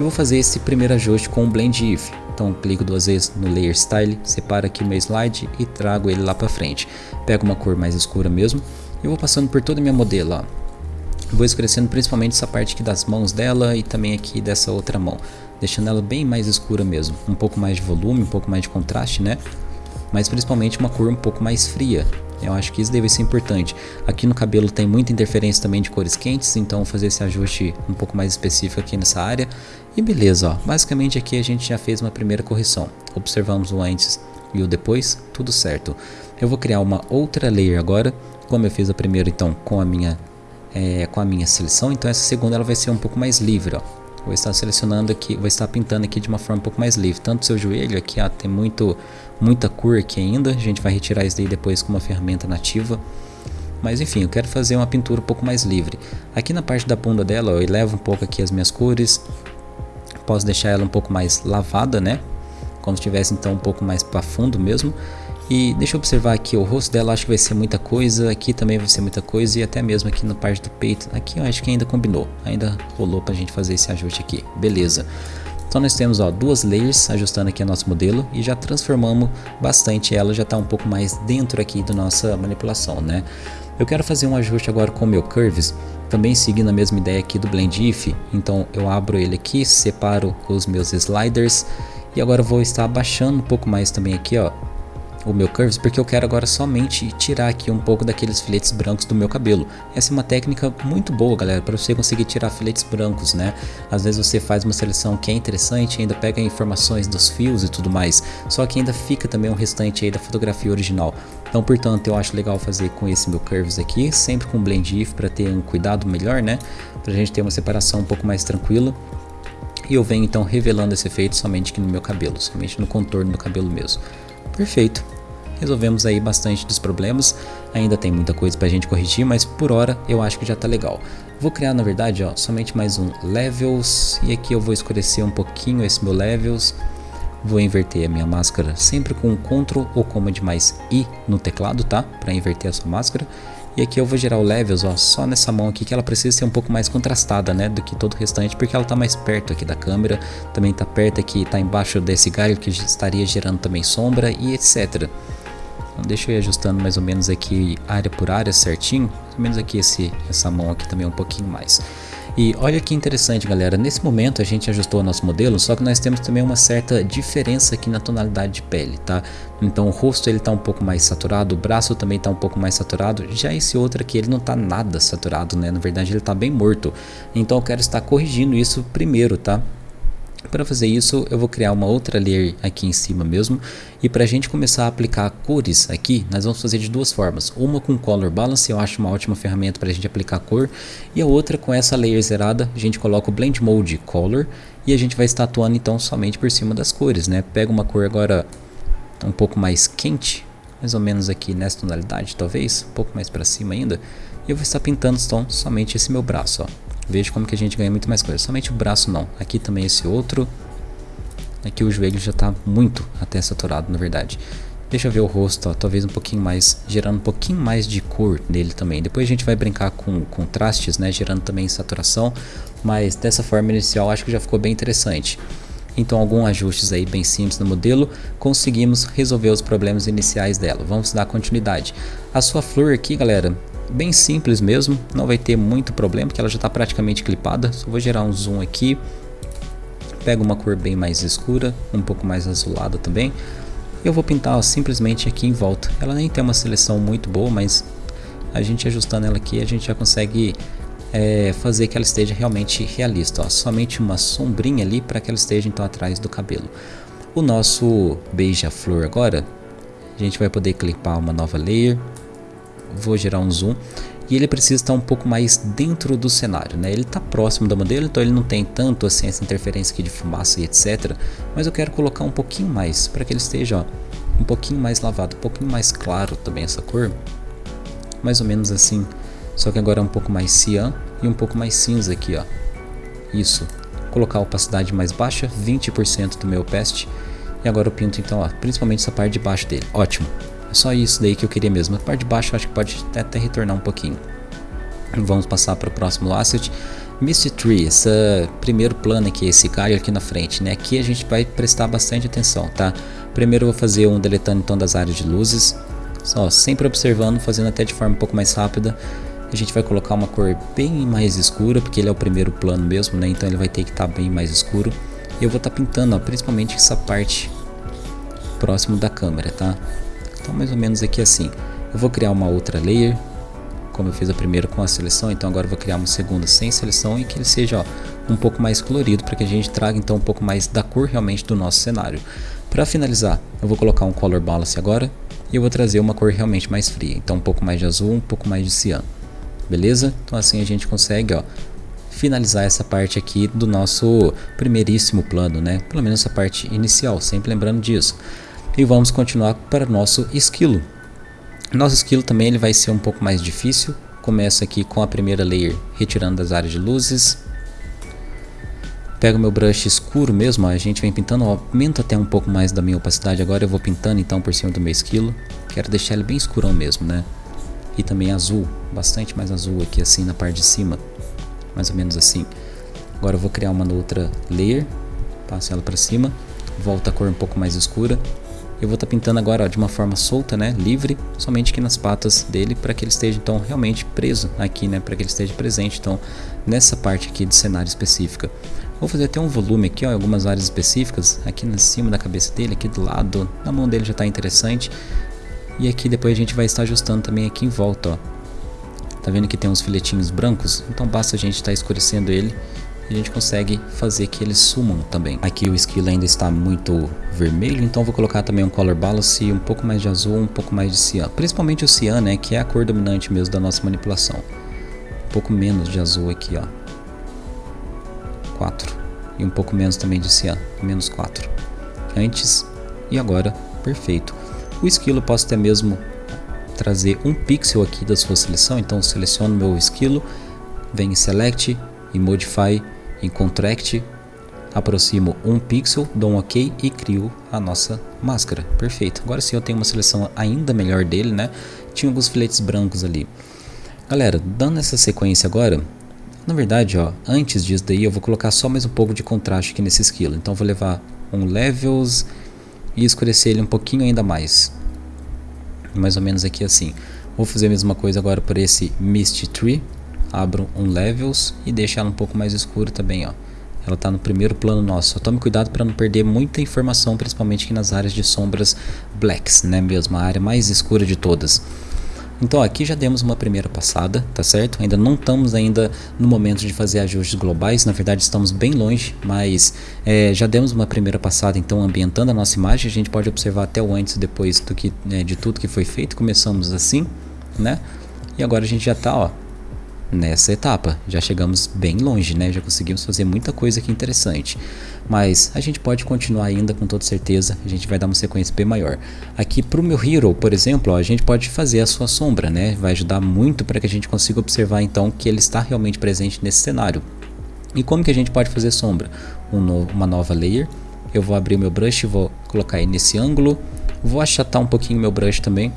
eu vou fazer esse primeiro ajuste com o Blend If. Então clico duas vezes no Layer Style, separo aqui o meu slide e trago ele lá para frente. Pego uma cor mais escura mesmo e vou passando por toda a minha modelo. Ó. Vou escurecendo principalmente essa parte aqui das mãos dela e também aqui dessa outra mão. Deixando ela bem mais escura mesmo. Um pouco mais de volume, um pouco mais de contraste, né? Mas principalmente uma cor um pouco mais fria. Eu acho que isso deve ser importante. Aqui no cabelo tem muita interferência também de cores quentes, então fazer esse ajuste um pouco mais específico aqui nessa área. E beleza, ó. basicamente aqui a gente já fez uma primeira correção. Observamos o antes e o depois, tudo certo. Eu vou criar uma outra layer agora, como eu fiz a primeira então com a minha, é, com a minha seleção, então essa segunda ela vai ser um pouco mais livre, ó. Vou estar selecionando aqui, vou estar pintando aqui de uma forma um pouco mais livre. Tanto seu joelho aqui, ó, tem muito, muita cor aqui ainda. A gente vai retirar isso daí depois com uma ferramenta nativa. Mas enfim, eu quero fazer uma pintura um pouco mais livre. Aqui na parte da bunda dela, eu elevo um pouco aqui as minhas cores. Posso deixar ela um pouco mais lavada, né? Como se estivesse então um pouco mais para fundo mesmo. E deixa eu observar aqui, o rosto dela acho que vai ser muita coisa, aqui também vai ser muita coisa e até mesmo aqui na parte do peito, aqui eu acho que ainda combinou, ainda rolou pra gente fazer esse ajuste aqui, beleza. Então nós temos ó, duas layers ajustando aqui a nosso modelo e já transformamos bastante ela, já está um pouco mais dentro aqui da nossa manipulação, né? Eu quero fazer um ajuste agora com o meu Curves, também seguindo a mesma ideia aqui do Blend If, então eu abro ele aqui, separo os meus sliders e agora vou estar abaixando um pouco mais também aqui, ó, o meu curves porque eu quero agora somente tirar aqui um pouco daqueles filetes brancos do meu cabelo. Essa é uma técnica muito boa galera para você conseguir tirar filetes brancos né. Às vezes você faz uma seleção que é interessante, ainda pega informações dos fios e tudo mais, só que ainda fica também um restante aí da fotografia original. Então portanto eu acho legal fazer com esse meu curves aqui, sempre com blend if para ter um cuidado melhor né, para a gente ter uma separação um pouco mais tranquila. E eu venho então revelando esse efeito somente aqui no meu cabelo, somente no contorno do cabelo mesmo. Perfeito. Resolvemos aí bastante dos problemas. Ainda tem muita coisa pra gente corrigir, mas por hora eu acho que já tá legal. Vou criar na verdade ó, somente mais um Levels e aqui eu vou escurecer um pouquinho esse meu Levels. Vou inverter a minha máscara sempre com Ctrl ou Command mais I no teclado, tá? Para inverter a sua máscara. E aqui eu vou gerar o levels, ó, só nessa mão aqui que ela precisa ser um pouco mais contrastada, né, do que todo o restante, porque ela está mais perto aqui da câmera, também está perto aqui, está embaixo desse galho que estaria gerando também sombra e etc. Então deixa eu ir ajustando mais ou menos aqui área por área certinho, mais ou menos aqui esse, essa mão aqui também um pouquinho mais. E olha que interessante galera, nesse momento a gente ajustou o nosso modelo, só que nós temos também uma certa diferença aqui na tonalidade de pele, tá? Então o rosto ele tá um pouco mais saturado, o braço também tá um pouco mais saturado, já esse outro aqui ele não tá nada saturado, né? Na verdade ele tá bem morto, então eu quero estar corrigindo isso primeiro, tá? Para fazer isso, eu vou criar uma outra layer aqui em cima mesmo. E para a gente começar a aplicar cores aqui, nós vamos fazer de duas formas. Uma com Color Balance, eu acho uma ótima ferramenta para a gente aplicar cor. E a outra com essa layer zerada, a gente coloca o Blend Mode Color. E a gente vai estar atuando então somente por cima das cores, né? Pega uma cor agora um pouco mais quente, mais ou menos aqui nessa tonalidade talvez, um pouco mais para cima ainda. E eu vou estar pintando então somente esse meu braço, ó. Veja como que a gente ganha muito mais coisa. Somente o braço não. Aqui também esse outro. Aqui o joelho já está muito até saturado, na verdade. Deixa eu ver o rosto, ó, talvez um pouquinho mais, gerando um pouquinho mais de cor nele também. Depois a gente vai brincar com contrastes, né, gerando também saturação. Mas dessa forma inicial acho que já ficou bem interessante. Então alguns ajustes aí bem simples no modelo, conseguimos resolver os problemas iniciais dela. Vamos dar continuidade. A sua flor aqui, galera, bem simples mesmo, não vai ter muito problema, porque ela já está praticamente clipada. Só vou gerar um zoom aqui, pego uma cor bem mais escura, um pouco mais azulada também. Eu vou pintar ó, simplesmente aqui em volta. Ela nem tem uma seleção muito boa, mas a gente ajustando ela aqui, a gente já consegue é, fazer que ela esteja realmente realista. Ó. Somente uma sombrinha ali para que ela esteja então atrás do cabelo. O nosso beija-flor agora, a gente vai poder clipar uma nova layer vou gerar um zoom e ele precisa estar um pouco mais dentro do cenário, né? Ele está próximo da modelo, então ele não tem tanto assim essa interferência aqui de fumaça e etc. Mas eu quero colocar um pouquinho mais para que ele esteja ó, um pouquinho mais lavado, um pouquinho mais claro também essa cor, mais ou menos assim. Só que agora é um pouco mais cian e um pouco mais cinza aqui, ó. Isso. Colocar a opacidade mais baixa, 20% do meu opacity. E agora eu pinto então, ó, principalmente essa parte de baixo dele. Ótimo. É só isso daí que eu queria mesmo. A parte de baixo acho que pode até, retornar um pouquinho. Vamos passar para o próximo asset. Misty Tree, esse primeiro plano aqui, esse galho aqui na frente, né? Aqui a gente vai prestar bastante atenção, tá? Primeiro eu vou fazer um deletando então das áreas de luzes. Só sempre observando, fazendo até de forma um pouco mais rápida. A gente vai colocar uma cor bem mais escura, porque ele é o primeiro plano mesmo, né? Então ele vai ter que estar tá bem mais escuro. E eu vou estar tá pintando, ó, principalmente essa parte próximo da câmera, tá? Então mais ou menos aqui assim. Eu vou criar uma outra layer, como eu fiz a primeira com a seleção, então agora vou criar uma segunda sem seleção e que ele seja ó, um pouco mais colorido para que a gente traga então um pouco mais da cor realmente do nosso cenário. Para finalizar, eu vou colocar um color balance agora e eu vou trazer uma cor realmente mais fria, então um pouco mais de azul, um pouco mais de cian. Beleza? Então assim a gente consegue ó, finalizar essa parte aqui do nosso primeiríssimo plano, né? Pelo menos essa parte inicial, sempre lembrando disso. E vamos continuar para nosso esquilo. Nosso esquilo também ele vai ser um pouco mais difícil. Começa aqui com a primeira layer, retirando das áreas de luzes. Pego meu brush escuro mesmo, a gente vem pintando, aumenta até um pouco mais da minha opacidade agora, eu vou pintando então por cima do meu esquilo. Quero deixar ele bem escurão mesmo, né? E também azul, bastante mais azul aqui assim na parte de cima, mais ou menos assim. Agora eu vou criar uma outra layer, passo ela para cima, volta a cor um pouco mais escura eu vou estar tá pintando agora ó, de uma forma solta, né, livre, somente aqui nas patas dele, para que ele esteja então realmente preso aqui, né, para que ele esteja presente então nessa parte aqui do cenário específica. Vou fazer até um volume aqui, ó, em algumas áreas específicas, aqui em cima da cabeça dele, aqui do lado, na mão dele já está interessante. E aqui depois a gente vai estar ajustando também aqui em volta, ó. Tá vendo que tem uns filetinhos brancos? Então basta a gente estar tá escurecendo ele a gente consegue fazer que eles sumam também. Aqui o esquilo ainda está muito vermelho, então vou colocar também um color balance, um pouco mais de azul, um pouco mais de cian. Principalmente o cian, né, que é a cor dominante mesmo da nossa manipulação. Um pouco menos de azul aqui, ó. 4. E um pouco menos também de cian, menos 4. Antes e agora, perfeito. O esquilo posso até mesmo trazer um pixel aqui da sua seleção, então seleciono meu esquilo, venho em Select e Modify em Contract, aproximo um pixel, dou um OK e crio a nossa máscara. Perfeito. Agora sim eu tenho uma seleção ainda melhor dele, né? Tinha alguns filetes brancos ali. Galera, dando essa sequência agora, na verdade, ó, antes disso daí eu vou colocar só mais um pouco de contraste aqui nesse esquilo. Então vou levar um Levels e escurecer ele um pouquinho ainda mais. Mais ou menos aqui assim. Vou fazer a mesma coisa agora por esse Mist Tree abro um levels e deixo ela um pouco mais escura também, ó. Ela está no primeiro plano nosso. Só tome cuidado para não perder muita informação, principalmente aqui nas áreas de sombras blacks, né mesmo, a área mais escura de todas. Então aqui já demos uma primeira passada, tá certo? Ainda não estamos ainda no momento de fazer ajustes globais, na verdade estamos bem longe, mas é, já demos uma primeira passada então ambientando a nossa imagem, a gente pode observar até o antes e depois do que, né, de tudo que foi feito, começamos assim, né? E agora a gente já está ó, nessa etapa. Já chegamos bem longe, né? Já conseguimos fazer muita coisa aqui interessante. Mas a gente pode continuar ainda com toda certeza, a gente vai dar uma sequência bem maior. Aqui para o meu Hero, por exemplo, ó, a gente pode fazer a sua sombra, né? Vai ajudar muito para que a gente consiga observar então que ele está realmente presente nesse cenário. E como que a gente pode fazer sombra? Um no, uma nova layer, eu vou abrir meu brush, vou colocar aí nesse ângulo, vou achatar um pouquinho meu brush também,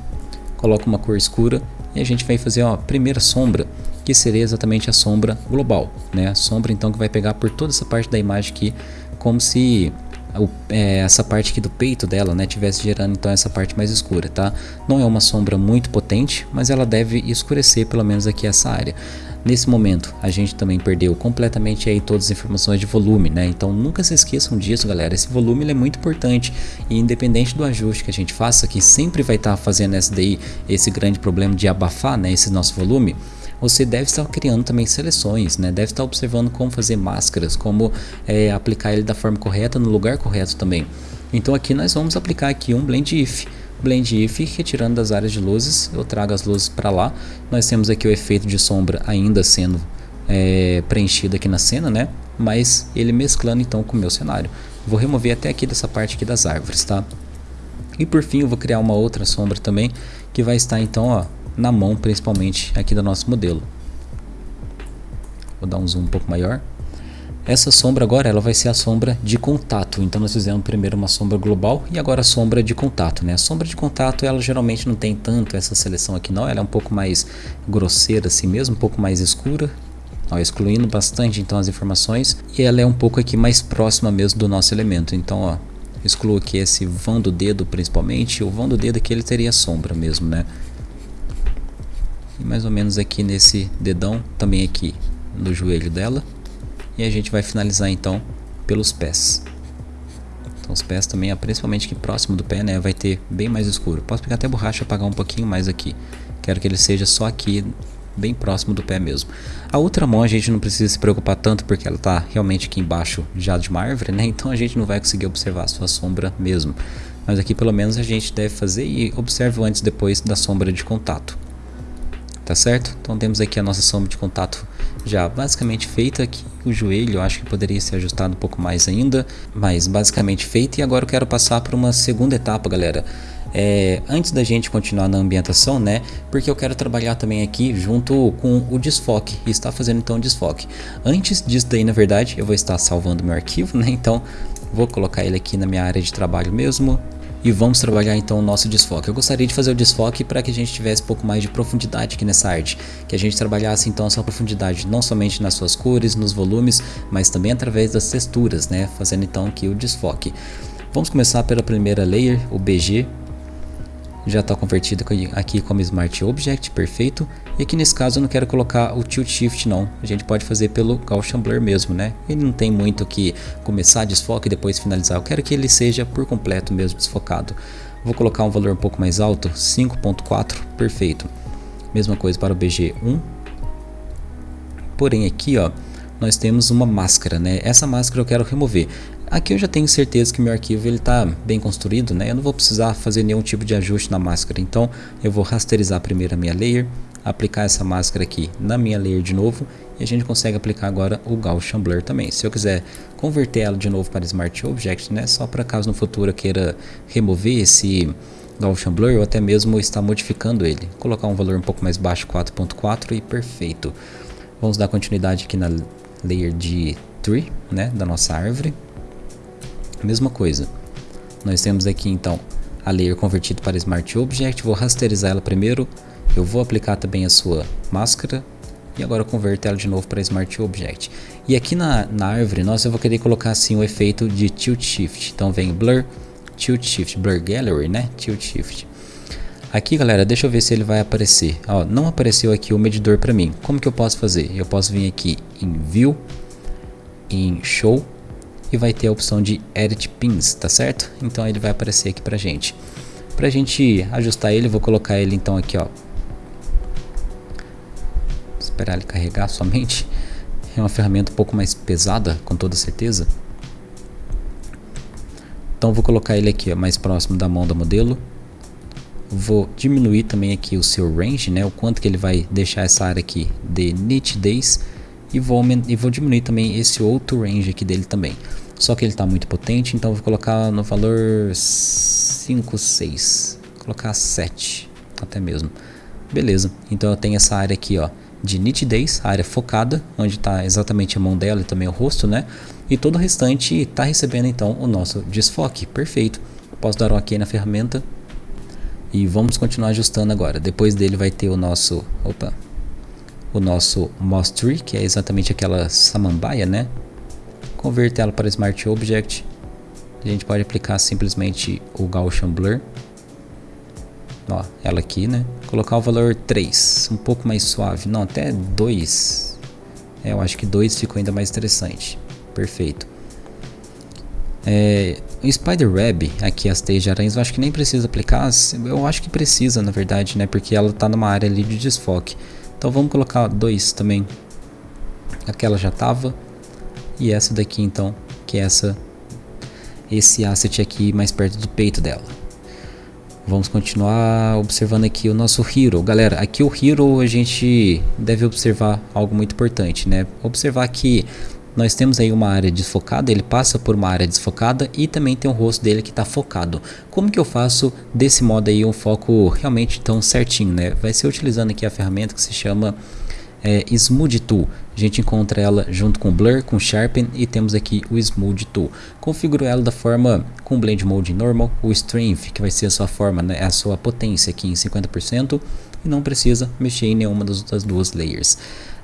coloco uma cor escura e a gente vai fazer ó, a primeira sombra que seria exatamente a sombra global, né? A sombra então que vai pegar por toda essa parte da imagem aqui, como se o, é, essa parte aqui do peito dela, né, tivesse gerando então essa parte mais escura, tá? Não é uma sombra muito potente, mas ela deve escurecer pelo menos aqui essa área. Nesse momento, a gente também perdeu completamente aí todas as informações de volume, né? Então nunca se esqueçam disso, galera. Esse volume é muito importante e independente do ajuste que a gente faça, que sempre vai estar tá fazendo essa daí, esse grande problema de abafar, né, esse nosso volume, você deve estar criando também seleções, né? deve estar observando como fazer máscaras, como é, aplicar ele da forma correta no lugar correto também. Então aqui nós vamos aplicar aqui um blend if. Blend if, retirando das áreas de luzes, eu trago as luzes para lá. Nós temos aqui o efeito de sombra ainda sendo é, preenchido aqui na cena, né? Mas ele mesclando então com o meu cenário. Vou remover até aqui dessa parte aqui das árvores, tá? E por fim eu vou criar uma outra sombra também, que vai estar então ó, na mão, principalmente aqui do nosso modelo. Vou dar um zoom um pouco maior. Essa sombra agora ela vai ser a sombra de contato. Então nós fizemos primeiro uma sombra global e agora a sombra de contato. Né? A sombra de contato ela geralmente não tem tanto essa seleção aqui não. Ela é um pouco mais grosseira assim mesmo, um pouco mais escura. Ó, excluindo bastante então as informações. E ela é um pouco aqui mais próxima mesmo do nosso elemento. Então ó, excluo aqui esse vão do dedo principalmente. O vão do dedo aqui ele teria sombra mesmo, né? E mais ou menos aqui nesse dedão, também aqui no joelho dela. E a gente vai finalizar então pelos pés. Então os pés também, principalmente aqui próximo do pé, né, vai ter bem mais escuro. Posso pegar até borracha e apagar um pouquinho mais aqui. Quero que ele seja só aqui, bem próximo do pé mesmo. A outra mão a gente não precisa se preocupar tanto porque ela está realmente aqui embaixo já de uma árvore, né? Então a gente não vai conseguir observar a sua sombra mesmo. Mas aqui pelo menos a gente deve fazer e observe antes e depois da sombra de contato. Tá certo? Então temos aqui a nossa sombra de contato já basicamente feita aqui. O joelho eu acho que poderia ser ajustado um pouco mais ainda, mas basicamente feita. E agora eu quero passar para uma segunda etapa, galera. É, antes da gente continuar na ambientação, né? Porque eu quero trabalhar também aqui junto com o desfoque e está fazendo então o desfoque. Antes disso daí, na verdade, eu vou estar salvando meu arquivo, né? Então vou colocar ele aqui na minha área de trabalho mesmo e vamos trabalhar então o nosso desfoque. Eu gostaria de fazer o desfoque para que a gente tivesse um pouco mais de profundidade aqui nessa arte, que a gente trabalhasse então essa profundidade não somente nas suas cores, nos volumes, mas também através das texturas, né, fazendo então aqui o desfoque. Vamos começar pela primeira layer, o BG, já está convertido aqui como Smart Object, perfeito. E aqui nesse caso eu não quero colocar o Tilt Shift não, a gente pode fazer pelo Gaussian Blur mesmo, né? Ele não tem muito que começar desfoque e depois finalizar, eu quero que ele seja por completo mesmo desfocado. Vou colocar um valor um pouco mais alto, 5.4, perfeito. Mesma coisa para o BG1. Porém aqui ó, nós temos uma máscara, né? Essa máscara eu quero remover. Aqui eu já tenho certeza que meu arquivo está bem construído, né? Eu não vou precisar fazer nenhum tipo de ajuste na máscara. Então eu vou rasterizar primeiro a minha layer, aplicar essa máscara aqui na minha layer de novo e a gente consegue aplicar agora o Gaussian Blur também. Se eu quiser converter ela de novo para Smart Object, né? Só para caso no futuro eu queira remover esse Gaussian Blur ou até mesmo estar modificando ele. Colocar um valor um pouco mais baixo, 4.4 e perfeito. Vamos dar continuidade aqui na layer de tree, né? Da nossa árvore. Mesma coisa. Nós temos aqui então a layer convertida para Smart Object. Vou rasterizar ela primeiro. Eu vou aplicar também a sua máscara. E agora converter ela de novo para Smart Object. E aqui na, na árvore, nós eu vou querer colocar assim o efeito de Tilt Shift. Então vem Blur, Tilt Shift, Blur Gallery, né? Tilt Shift. Aqui galera, deixa eu ver se ele vai aparecer. Ó, não apareceu aqui o medidor para mim. Como que eu posso fazer? Eu posso vir aqui em View, em Show e vai ter a opção de Edit Pins, tá certo? Então ele vai aparecer aqui pra gente. Pra gente ajustar ele, vou colocar ele então aqui, ó. Esperar ele carregar somente. É uma ferramenta um pouco mais pesada, com toda certeza. Então vou colocar ele aqui ó, mais próximo da mão do modelo. Vou diminuir também aqui o seu range, né, o quanto que ele vai deixar essa área aqui de nitidez e vou, e vou diminuir também esse outro range aqui dele também. Só que ele está muito potente, então vou colocar no valor 5, 6, vou colocar 7 até mesmo. Beleza, então eu tenho essa área aqui ó, de nitidez, área focada, onde está exatamente a mão dela e também o rosto, né? E todo o restante está recebendo então o nosso desfoque, perfeito. Posso dar um OK na ferramenta e vamos continuar ajustando agora. Depois dele vai ter o nosso, opa, o nosso Moss Tree, que é exatamente aquela samambaia, né? Converter ela para Smart Object. A gente pode aplicar simplesmente o Gaussian Blur. Ó, ela aqui, né? Colocar o valor 3, um pouco mais suave. Não, até 2. É, eu acho que 2 ficou ainda mais interessante. Perfeito. É, o Spider Web, aqui as teias de aranhas, eu acho que nem precisa aplicar. Eu acho que precisa, na verdade, né? Porque ela está numa área ali de desfoque. Então vamos colocar dois também. Aquela já estava. E essa daqui então, que é essa esse asset aqui mais perto do peito dela. Vamos continuar observando aqui o nosso Hero. Galera, aqui o Hero a gente deve observar algo muito importante, né? Observar que nós temos aí uma área desfocada, ele passa por uma área desfocada e também tem o rosto dele que está focado. Como que eu faço desse modo aí um foco realmente tão certinho, né? Vai ser utilizando aqui a ferramenta que se chama é, Smooth Tool. A gente encontra ela junto com Blur, com Sharpen e temos aqui o Smooth Tool. Configuro ela da forma com Blend Mode Normal, o Strength, que vai ser a sua forma, né, a sua potência aqui em 50% e não precisa mexer em nenhuma das duas layers.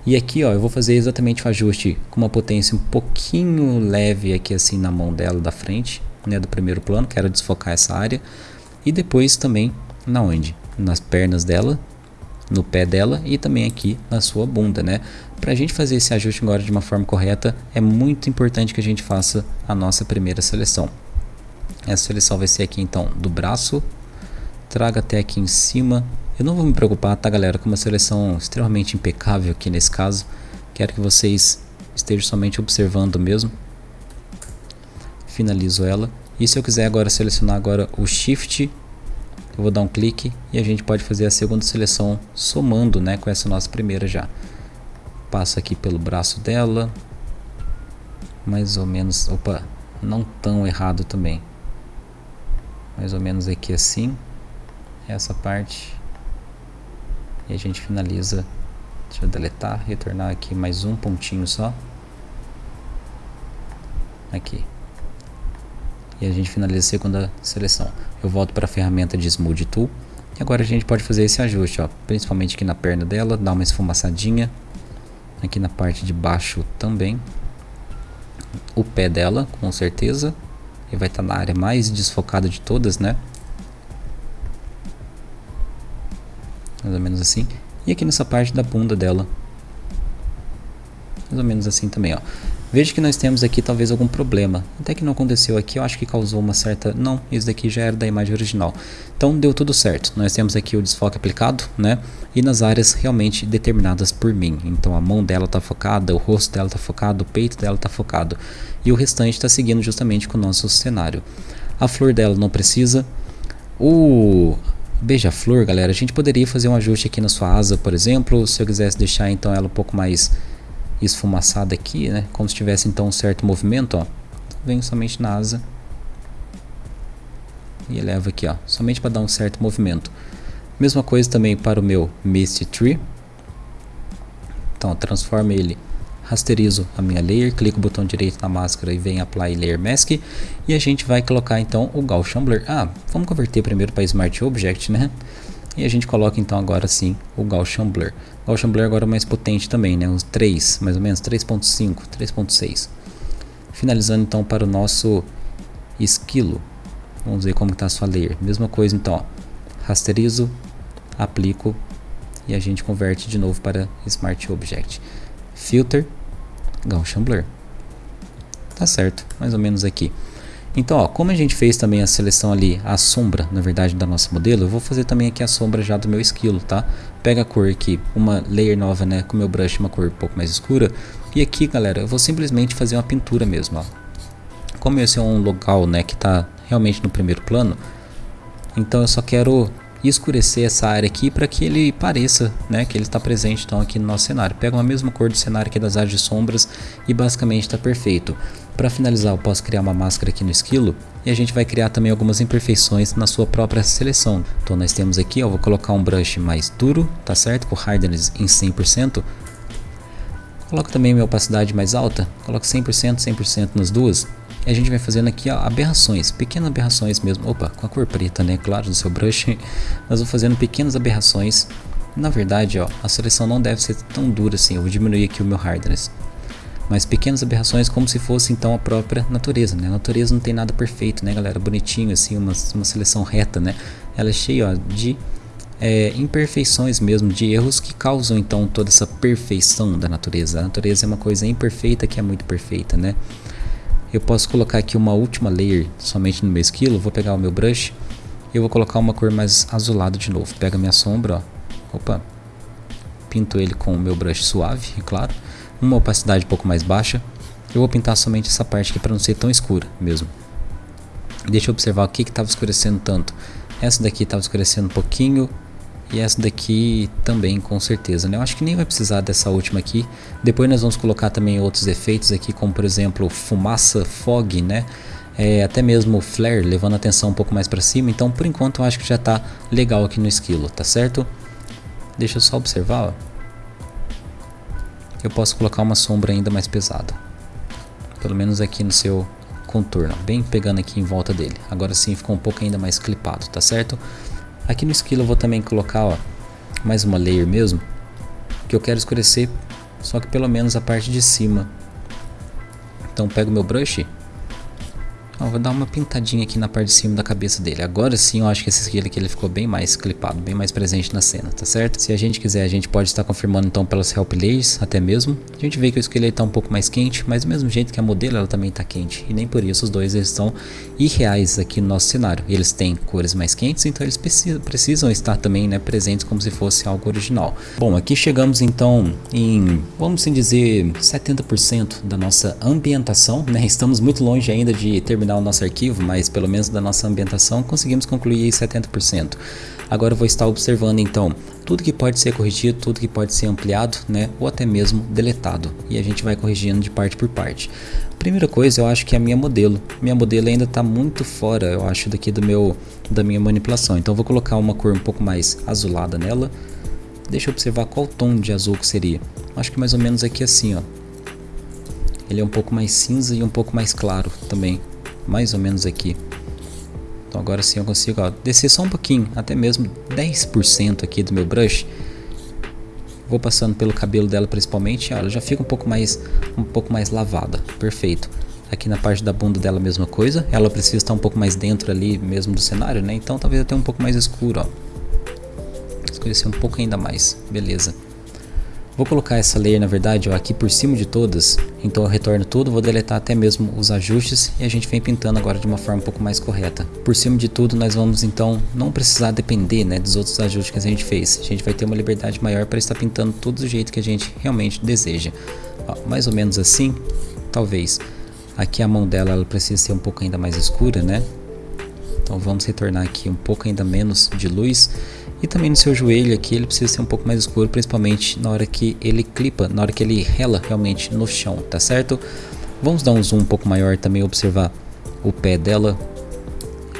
E aqui ó, eu vou fazer exatamente o ajuste com uma potência um pouquinho leve aqui assim na mão dela da frente, né, do primeiro plano, quero desfocar essa área. E depois também na onde? Nas pernas dela, no pé dela e também aqui na sua bunda, né? Para a gente fazer esse ajuste agora de uma forma correta, é muito importante que a gente faça a nossa primeira seleção. Essa seleção vai ser aqui então do braço. Traga até aqui em cima. Eu não vou me preocupar, tá galera, com uma seleção extremamente impecável aqui nesse caso. Quero que vocês estejam somente observando mesmo. Finalizo ela. E se eu quiser agora selecionar agora o Shift, eu vou dar um clique e a gente pode fazer a segunda seleção somando né, com essa nossa primeira já. Passa aqui pelo braço dela. Mais ou menos, opa, não tão errado também. Mais ou menos aqui assim. Essa parte. E a gente finaliza. Deixa eu deletar, retornar aqui mais um pontinho só. Aqui. E a gente finaliza a segunda seleção. Eu volto para a ferramenta de Smooth Tool. E agora a gente pode fazer esse ajuste, ó, principalmente aqui na perna dela, dar uma esfumaçadinha. Aqui na parte de baixo também. O pé dela, com certeza. Ele vai estar tá na área mais desfocada de todas, né? Mais ou menos assim. E aqui nessa parte da bunda dela. Mais ou menos assim também, ó. Veja que nós temos aqui talvez algum problema. Até que não aconteceu aqui, eu acho que causou uma certa... Não, isso daqui já era da imagem original. Então deu tudo certo. Nós temos aqui o desfoque aplicado, né? E nas áreas realmente determinadas por mim. Então a mão dela está focada, o rosto dela está focado, o peito dela está focado. E o restante está seguindo justamente com o nosso cenário. A flor dela não precisa. O beija-flor, galera, a gente poderia fazer um ajuste aqui na sua asa, por exemplo. Se eu quisesse deixar então ela um pouco mais esfumaçada aqui, né? Como se tivesse então um certo movimento, ó. Venho somente na asa e eleva aqui, ó, somente para dar um certo movimento. Mesma coisa também para o meu Misty Tree. Então, transformo ele, rasterizo a minha layer, clico o botão direito na máscara e vem Apply Layer Mask. E a gente vai colocar então o Gaussian Blur. Ah, vamos converter primeiro para Smart Object, né? E a gente coloca então agora sim o Gaussian Blur. Gaussian Blur agora é mais potente também, né? Uns 3, mais ou menos 3.5, 3.6. Finalizando então para o nosso esquilo. Vamos ver como está a sua layer. Mesma coisa então, ó. rasterizo, aplico e a gente converte de novo para Smart Object. Filter, Gaussian Blur. Tá certo, mais ou menos aqui. Então, ó, como a gente fez também a seleção ali, a sombra, na verdade, da nossa modelo, eu vou fazer também aqui a sombra já do meu esquilo, tá? Pega a cor aqui, uma layer nova, né, com meu brush, uma cor um pouco mais escura. E aqui, galera, eu vou simplesmente fazer uma pintura mesmo, ó. Como esse é um local, né, que tá realmente no primeiro plano, então eu só quero escurecer essa área aqui para que ele pareça né, que ele está presente então aqui no nosso cenário. Pega a mesma cor do cenário aqui das áreas de sombras e basicamente está perfeito. Para finalizar eu posso criar uma máscara aqui no esquilo e a gente vai criar também algumas imperfeições na sua própria seleção. Então nós temos aqui, eu vou colocar um brush mais duro, tá certo? Com hardness em 100%. Coloco também minha opacidade mais alta, coloco 100%, 100% nas duas e a gente vai fazendo aqui ó, aberrações, pequenas aberrações mesmo. Opa, com a cor preta, né? Claro, no seu brush. Mas vou fazendo pequenas aberrações. Na verdade, ó, a seleção não deve ser tão dura assim. Eu vou diminuir aqui o meu hardness. Mas pequenas aberrações como se fosse então a própria natureza, né? A natureza não tem nada perfeito, né, galera? Bonitinho assim, uma, uma seleção reta, né? Ela é cheia ó, de é, imperfeições mesmo, de erros que causam então toda essa perfeição da natureza. A natureza é uma coisa imperfeita que é muito perfeita, né? Eu posso colocar aqui uma última layer somente no meu esquilo, vou pegar o meu brush e eu vou colocar uma cor mais azulada de novo. Pega minha sombra, ó, opa, pinto ele com o meu brush suave, é claro, uma opacidade um pouco mais baixa. Eu vou pintar somente essa parte aqui para não ser tão escura mesmo. Deixa eu observar o que estava escurecendo tanto. Essa daqui estava escurecendo um pouquinho, e essa daqui também com certeza, né? Eu acho que nem vai precisar dessa última aqui. Depois nós vamos colocar também outros efeitos aqui, como por exemplo fumaça, fog, né? É, até mesmo flare, levando a atenção um pouco mais para cima. Então por enquanto eu acho que já está legal aqui no esquilo, tá certo? Deixa eu só observar, ó. Eu posso colocar uma sombra ainda mais pesada. Pelo menos aqui no seu contorno, bem pegando aqui em volta dele. Agora sim ficou um pouco ainda mais clipado, tá certo? Aqui no esquilo eu vou também colocar ó, mais uma layer mesmo, que eu quero escurecer, só que pelo menos a parte de cima. Então pego meu brush Ó, vou dar uma pintadinha aqui na parte de cima da cabeça dele. Agora sim eu acho que esse aqui ele ficou bem mais clipado, bem mais presente na cena, tá certo? Se a gente quiser, a gente pode estar confirmando então pelas help até mesmo. A gente vê que o esqueleto está um pouco mais quente, mas do mesmo jeito que a modelo ela também está quente. E nem por isso os dois eles estão irreais aqui no nosso cenário. Eles têm cores mais quentes, então eles precisam, estar também né, presentes como se fosse algo original. Bom, aqui chegamos então em, vamos assim dizer, 70% da nossa ambientação, né? Estamos muito longe ainda de terminar o nosso arquivo, mas pelo menos da nossa ambientação conseguimos concluir 70%. Agora eu vou estar observando então tudo que pode ser corrigido, tudo que pode ser ampliado, né, ou até mesmo deletado. E a gente vai corrigindo de parte por parte. Primeira coisa, eu acho que é a minha modelo. Minha modelo ainda está muito fora, eu acho, daqui do meu da minha manipulação. Então eu vou colocar uma cor um pouco mais azulada nela. Deixa eu observar qual tom de azul que seria. Acho que mais ou menos aqui assim, ó. Ele é um pouco mais cinza e um pouco mais claro também mais ou menos aqui. Então agora sim eu consigo ó, descer só um pouquinho, até mesmo 10% aqui do meu brush. Vou passando pelo cabelo dela principalmente, ó, ela já fica um pouco mais um pouco mais lavada, perfeito. Aqui na parte da bunda dela a mesma coisa, ela precisa estar um pouco mais dentro ali mesmo do cenário, né? Então talvez até um pouco mais escuro, ó. Escurecer um pouco ainda mais, beleza. Vou colocar essa layer na verdade ó, aqui por cima de todas, então eu retorno tudo, vou deletar até mesmo os ajustes e a gente vem pintando agora de uma forma um pouco mais correta. Por cima de tudo nós vamos então não precisar depender né, dos outros ajustes que a gente fez, a gente vai ter uma liberdade maior para estar pintando tudo do jeito que a gente realmente deseja. Ó, mais ou menos assim, talvez. Aqui a mão dela ela precisa ser um pouco ainda mais escura, né? Então vamos retornar aqui um pouco ainda menos de luz e também no seu joelho aqui ele precisa ser um pouco mais escuro, principalmente na hora que ele clipa, na hora que ele rela realmente no chão, tá certo? Vamos dar um zoom um pouco maior também, observar o pé dela.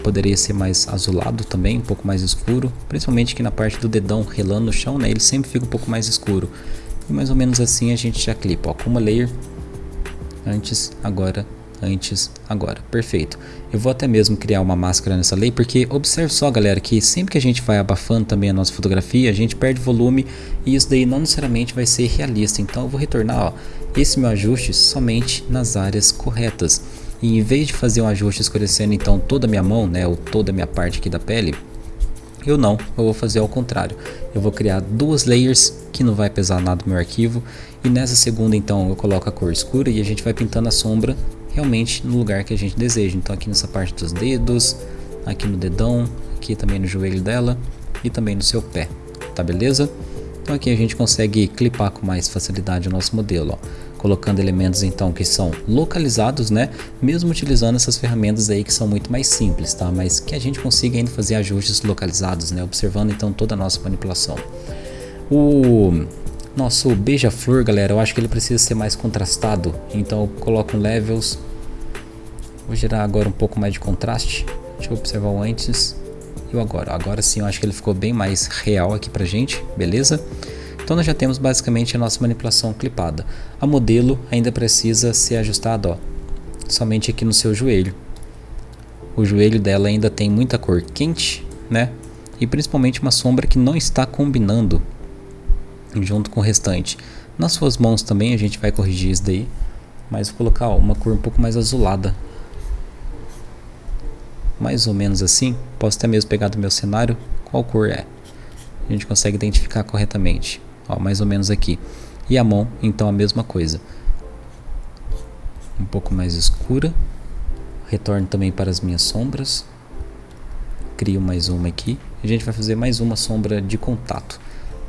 Poderia ser mais azulado também, um pouco mais escuro, principalmente aqui na parte do dedão relando no chão, né? Ele sempre fica um pouco mais escuro. E mais ou menos assim a gente já clipa, ó, com uma layer antes, agora antes, agora. Perfeito. Eu vou até mesmo criar uma máscara nessa lei, porque observe só galera, que sempre que a gente vai abafando também a nossa fotografia, a gente perde volume e isso daí não necessariamente vai ser realista. Então eu vou retornar ó, esse meu ajuste somente nas áreas corretas. E em vez de fazer um ajuste escurecendo então toda a minha mão, né, ou toda a minha parte aqui da pele, eu não, eu vou fazer ao contrário. Eu vou criar duas layers que não vai pesar nada no meu arquivo e nessa segunda então eu coloco a cor escura e a gente vai pintando a sombra realmente no lugar que a gente deseja. Então aqui nessa parte dos dedos, aqui no dedão, aqui também no joelho dela e também no seu pé, tá beleza? Então aqui a gente consegue clipar com mais facilidade o nosso modelo, ó, colocando elementos então que são localizados, né? Mesmo utilizando essas ferramentas aí que são muito mais simples, tá? Mas que a gente consiga ainda fazer ajustes localizados, né? Observando então toda a nossa manipulação. O nosso beija-flor, galera, eu acho que ele precisa ser mais contrastado. Então eu coloco levels. Vou gerar agora um pouco mais de contraste. Deixa eu observar o antes e o agora. Agora sim eu acho que ele ficou bem mais real aqui pra gente, beleza? Então nós já temos basicamente a nossa manipulação clipada. A modelo ainda precisa ser ajustada, ó, somente aqui no seu joelho. O joelho dela ainda tem muita cor quente, né? E principalmente uma sombra que não está combinando junto com o restante. Nas suas mãos também a gente vai corrigir isso daí, mas vou colocar ó, uma cor um pouco mais azulada. Mais ou menos assim, posso até mesmo pegar do meu cenário qual cor é. A gente consegue identificar corretamente, ó, mais ou menos aqui. E a mão, então a mesma coisa. Um pouco mais escura. Retorno também para as minhas sombras. Crio mais uma aqui. A gente vai fazer mais uma sombra de contato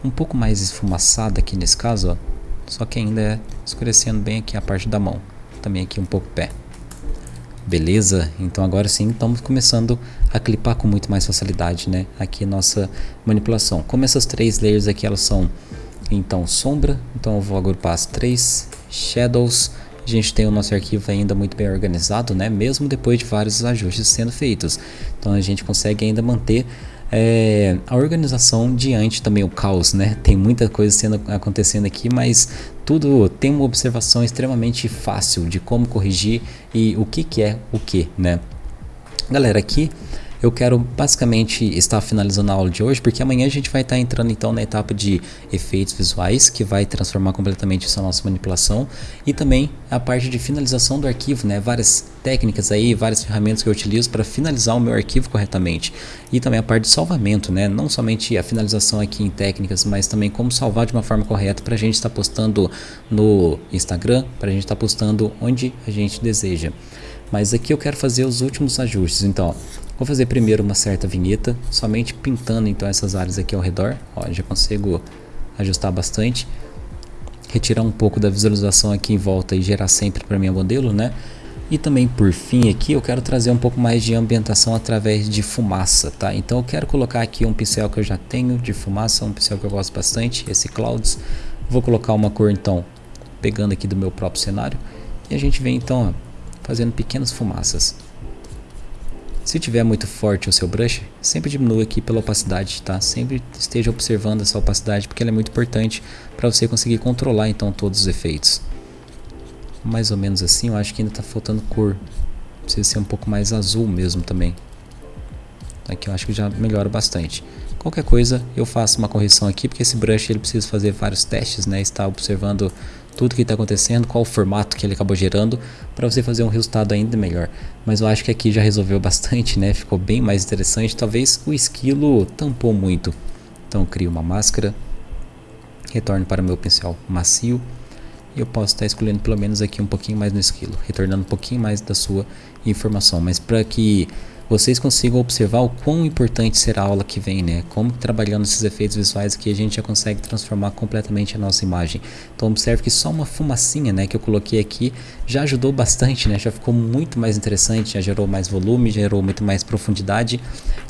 um pouco mais esfumaçada aqui nesse caso, ó, só que ainda é escurecendo bem aqui a parte da mão, também aqui um pouco o pé. Beleza? Então agora sim estamos começando a clipar com muito mais facilidade, né? Aqui nossa manipulação. Como essas três layers aqui elas são então sombra, então eu vou agrupar as três shadows. A gente tem o nosso arquivo ainda muito bem organizado, né? Mesmo depois de vários ajustes sendo feitos. Então a gente consegue ainda manter é, a organização diante também o caos, né? Tem muita coisa sendo, acontecendo aqui, mas tudo tem uma observação extremamente fácil de como corrigir e o que, que é o que, né? Galera, aqui eu quero basicamente estar finalizando a aula de hoje, porque amanhã a gente vai estar entrando então na etapa de efeitos visuais, que vai transformar completamente essa nossa manipulação, e também a parte de finalização do arquivo, né? Várias técnicas aí, várias ferramentas que eu utilizo para finalizar o meu arquivo corretamente. E também a parte de salvamento, né? Não somente a finalização aqui em técnicas, mas também como salvar de uma forma correta para a gente estar postando no Instagram, para a gente estar postando onde a gente deseja. Mas aqui eu quero fazer os últimos ajustes. Então, vou fazer primeiro uma certa vinheta, somente pintando então essas áreas aqui ao redor. Ó, já consigo ajustar bastante. Retirar um pouco da visualização aqui em volta e gerar sempre para minha modelo, né? E também por fim aqui eu quero trazer um pouco mais de ambientação através de fumaça, tá? Então eu quero colocar aqui um pincel que eu já tenho de fumaça, um pincel que eu gosto bastante, esse Clouds. Vou colocar uma cor então, pegando aqui do meu próprio cenário. E a gente vem então ó, fazendo pequenas fumaças. Se tiver muito forte o seu brush, sempre diminua aqui pela opacidade, tá? Sempre esteja observando essa opacidade porque ela é muito importante para você conseguir controlar então todos os efeitos. Mais ou menos assim, eu acho que ainda está faltando cor. Precisa ser um pouco mais azul mesmo também. Aqui eu acho que já melhora bastante. Qualquer coisa eu faço uma correção aqui, porque esse brush ele precisa fazer vários testes, né? Está observando tudo que está acontecendo, qual o formato que ele acabou gerando, para você fazer um resultado ainda melhor. Mas eu acho que aqui já resolveu bastante, né? Ficou bem mais interessante. Talvez o esquilo tampou muito. Então crio uma máscara, retorno para o meu pincel macio e eu posso estar escolhendo pelo menos aqui um pouquinho mais no esquilo, retornando um pouquinho mais da sua informação. Mas para que vocês consigam observar o quão importante será a aula que vem, né? Como trabalhando esses efeitos visuais aqui a gente já consegue transformar completamente a nossa imagem. Então observe que só uma fumacinha, né, que eu coloquei aqui já ajudou bastante, né? Já ficou muito mais interessante, já gerou mais volume, gerou muito mais profundidade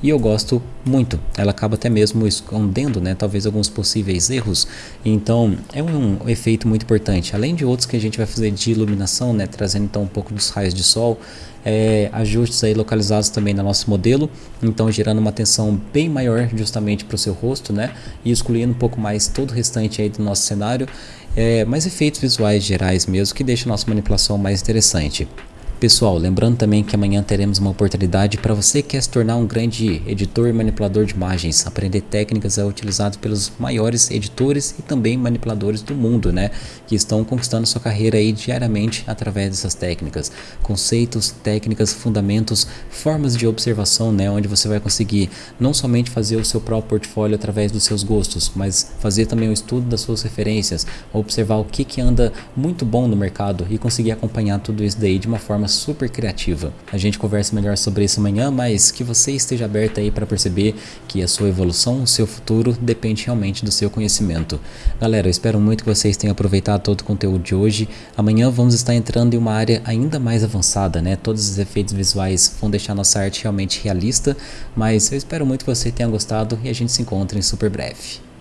e eu gosto muito. Ela acaba até mesmo escondendo, né, talvez alguns possíveis erros. Então é um, efeito muito importante. Além de outros que a gente vai fazer de iluminação, né, trazendo então um pouco dos raios de sol é, ajustes aí localizados também no nosso modelo, então gerando uma atenção bem maior justamente para o seu rosto, né? E excluindo um pouco mais todo o restante aí do nosso cenário, é, mais efeitos visuais gerais mesmo que deixa a nossa manipulação mais interessante. Pessoal, lembrando também que amanhã teremos uma oportunidade para você que quer se tornar um grande editor e manipulador de imagens, aprender técnicas utilizadas pelos maiores editores e também manipuladores do mundo, né? Que estão conquistando sua carreira aí diariamente através dessas técnicas. Conceitos, técnicas, fundamentos, formas de observação, né? Onde você vai conseguir não somente fazer o seu próprio portfólio através dos seus gostos, mas fazer também o estudo das suas referências, observar o que, que anda muito bom no mercado e conseguir acompanhar tudo isso daí de uma forma super criativa. A gente conversa melhor sobre isso amanhã, mas que você esteja aberto aí para perceber que a sua evolução, o seu futuro depende realmente do seu conhecimento. Galera, eu espero muito que vocês tenham aproveitado todo o conteúdo de hoje. Amanhã vamos estar entrando em uma área ainda mais avançada, né? Todos os efeitos visuais vão deixar nossa arte realmente realista, mas eu espero muito que você tenha gostado e a gente se encontra em super breve.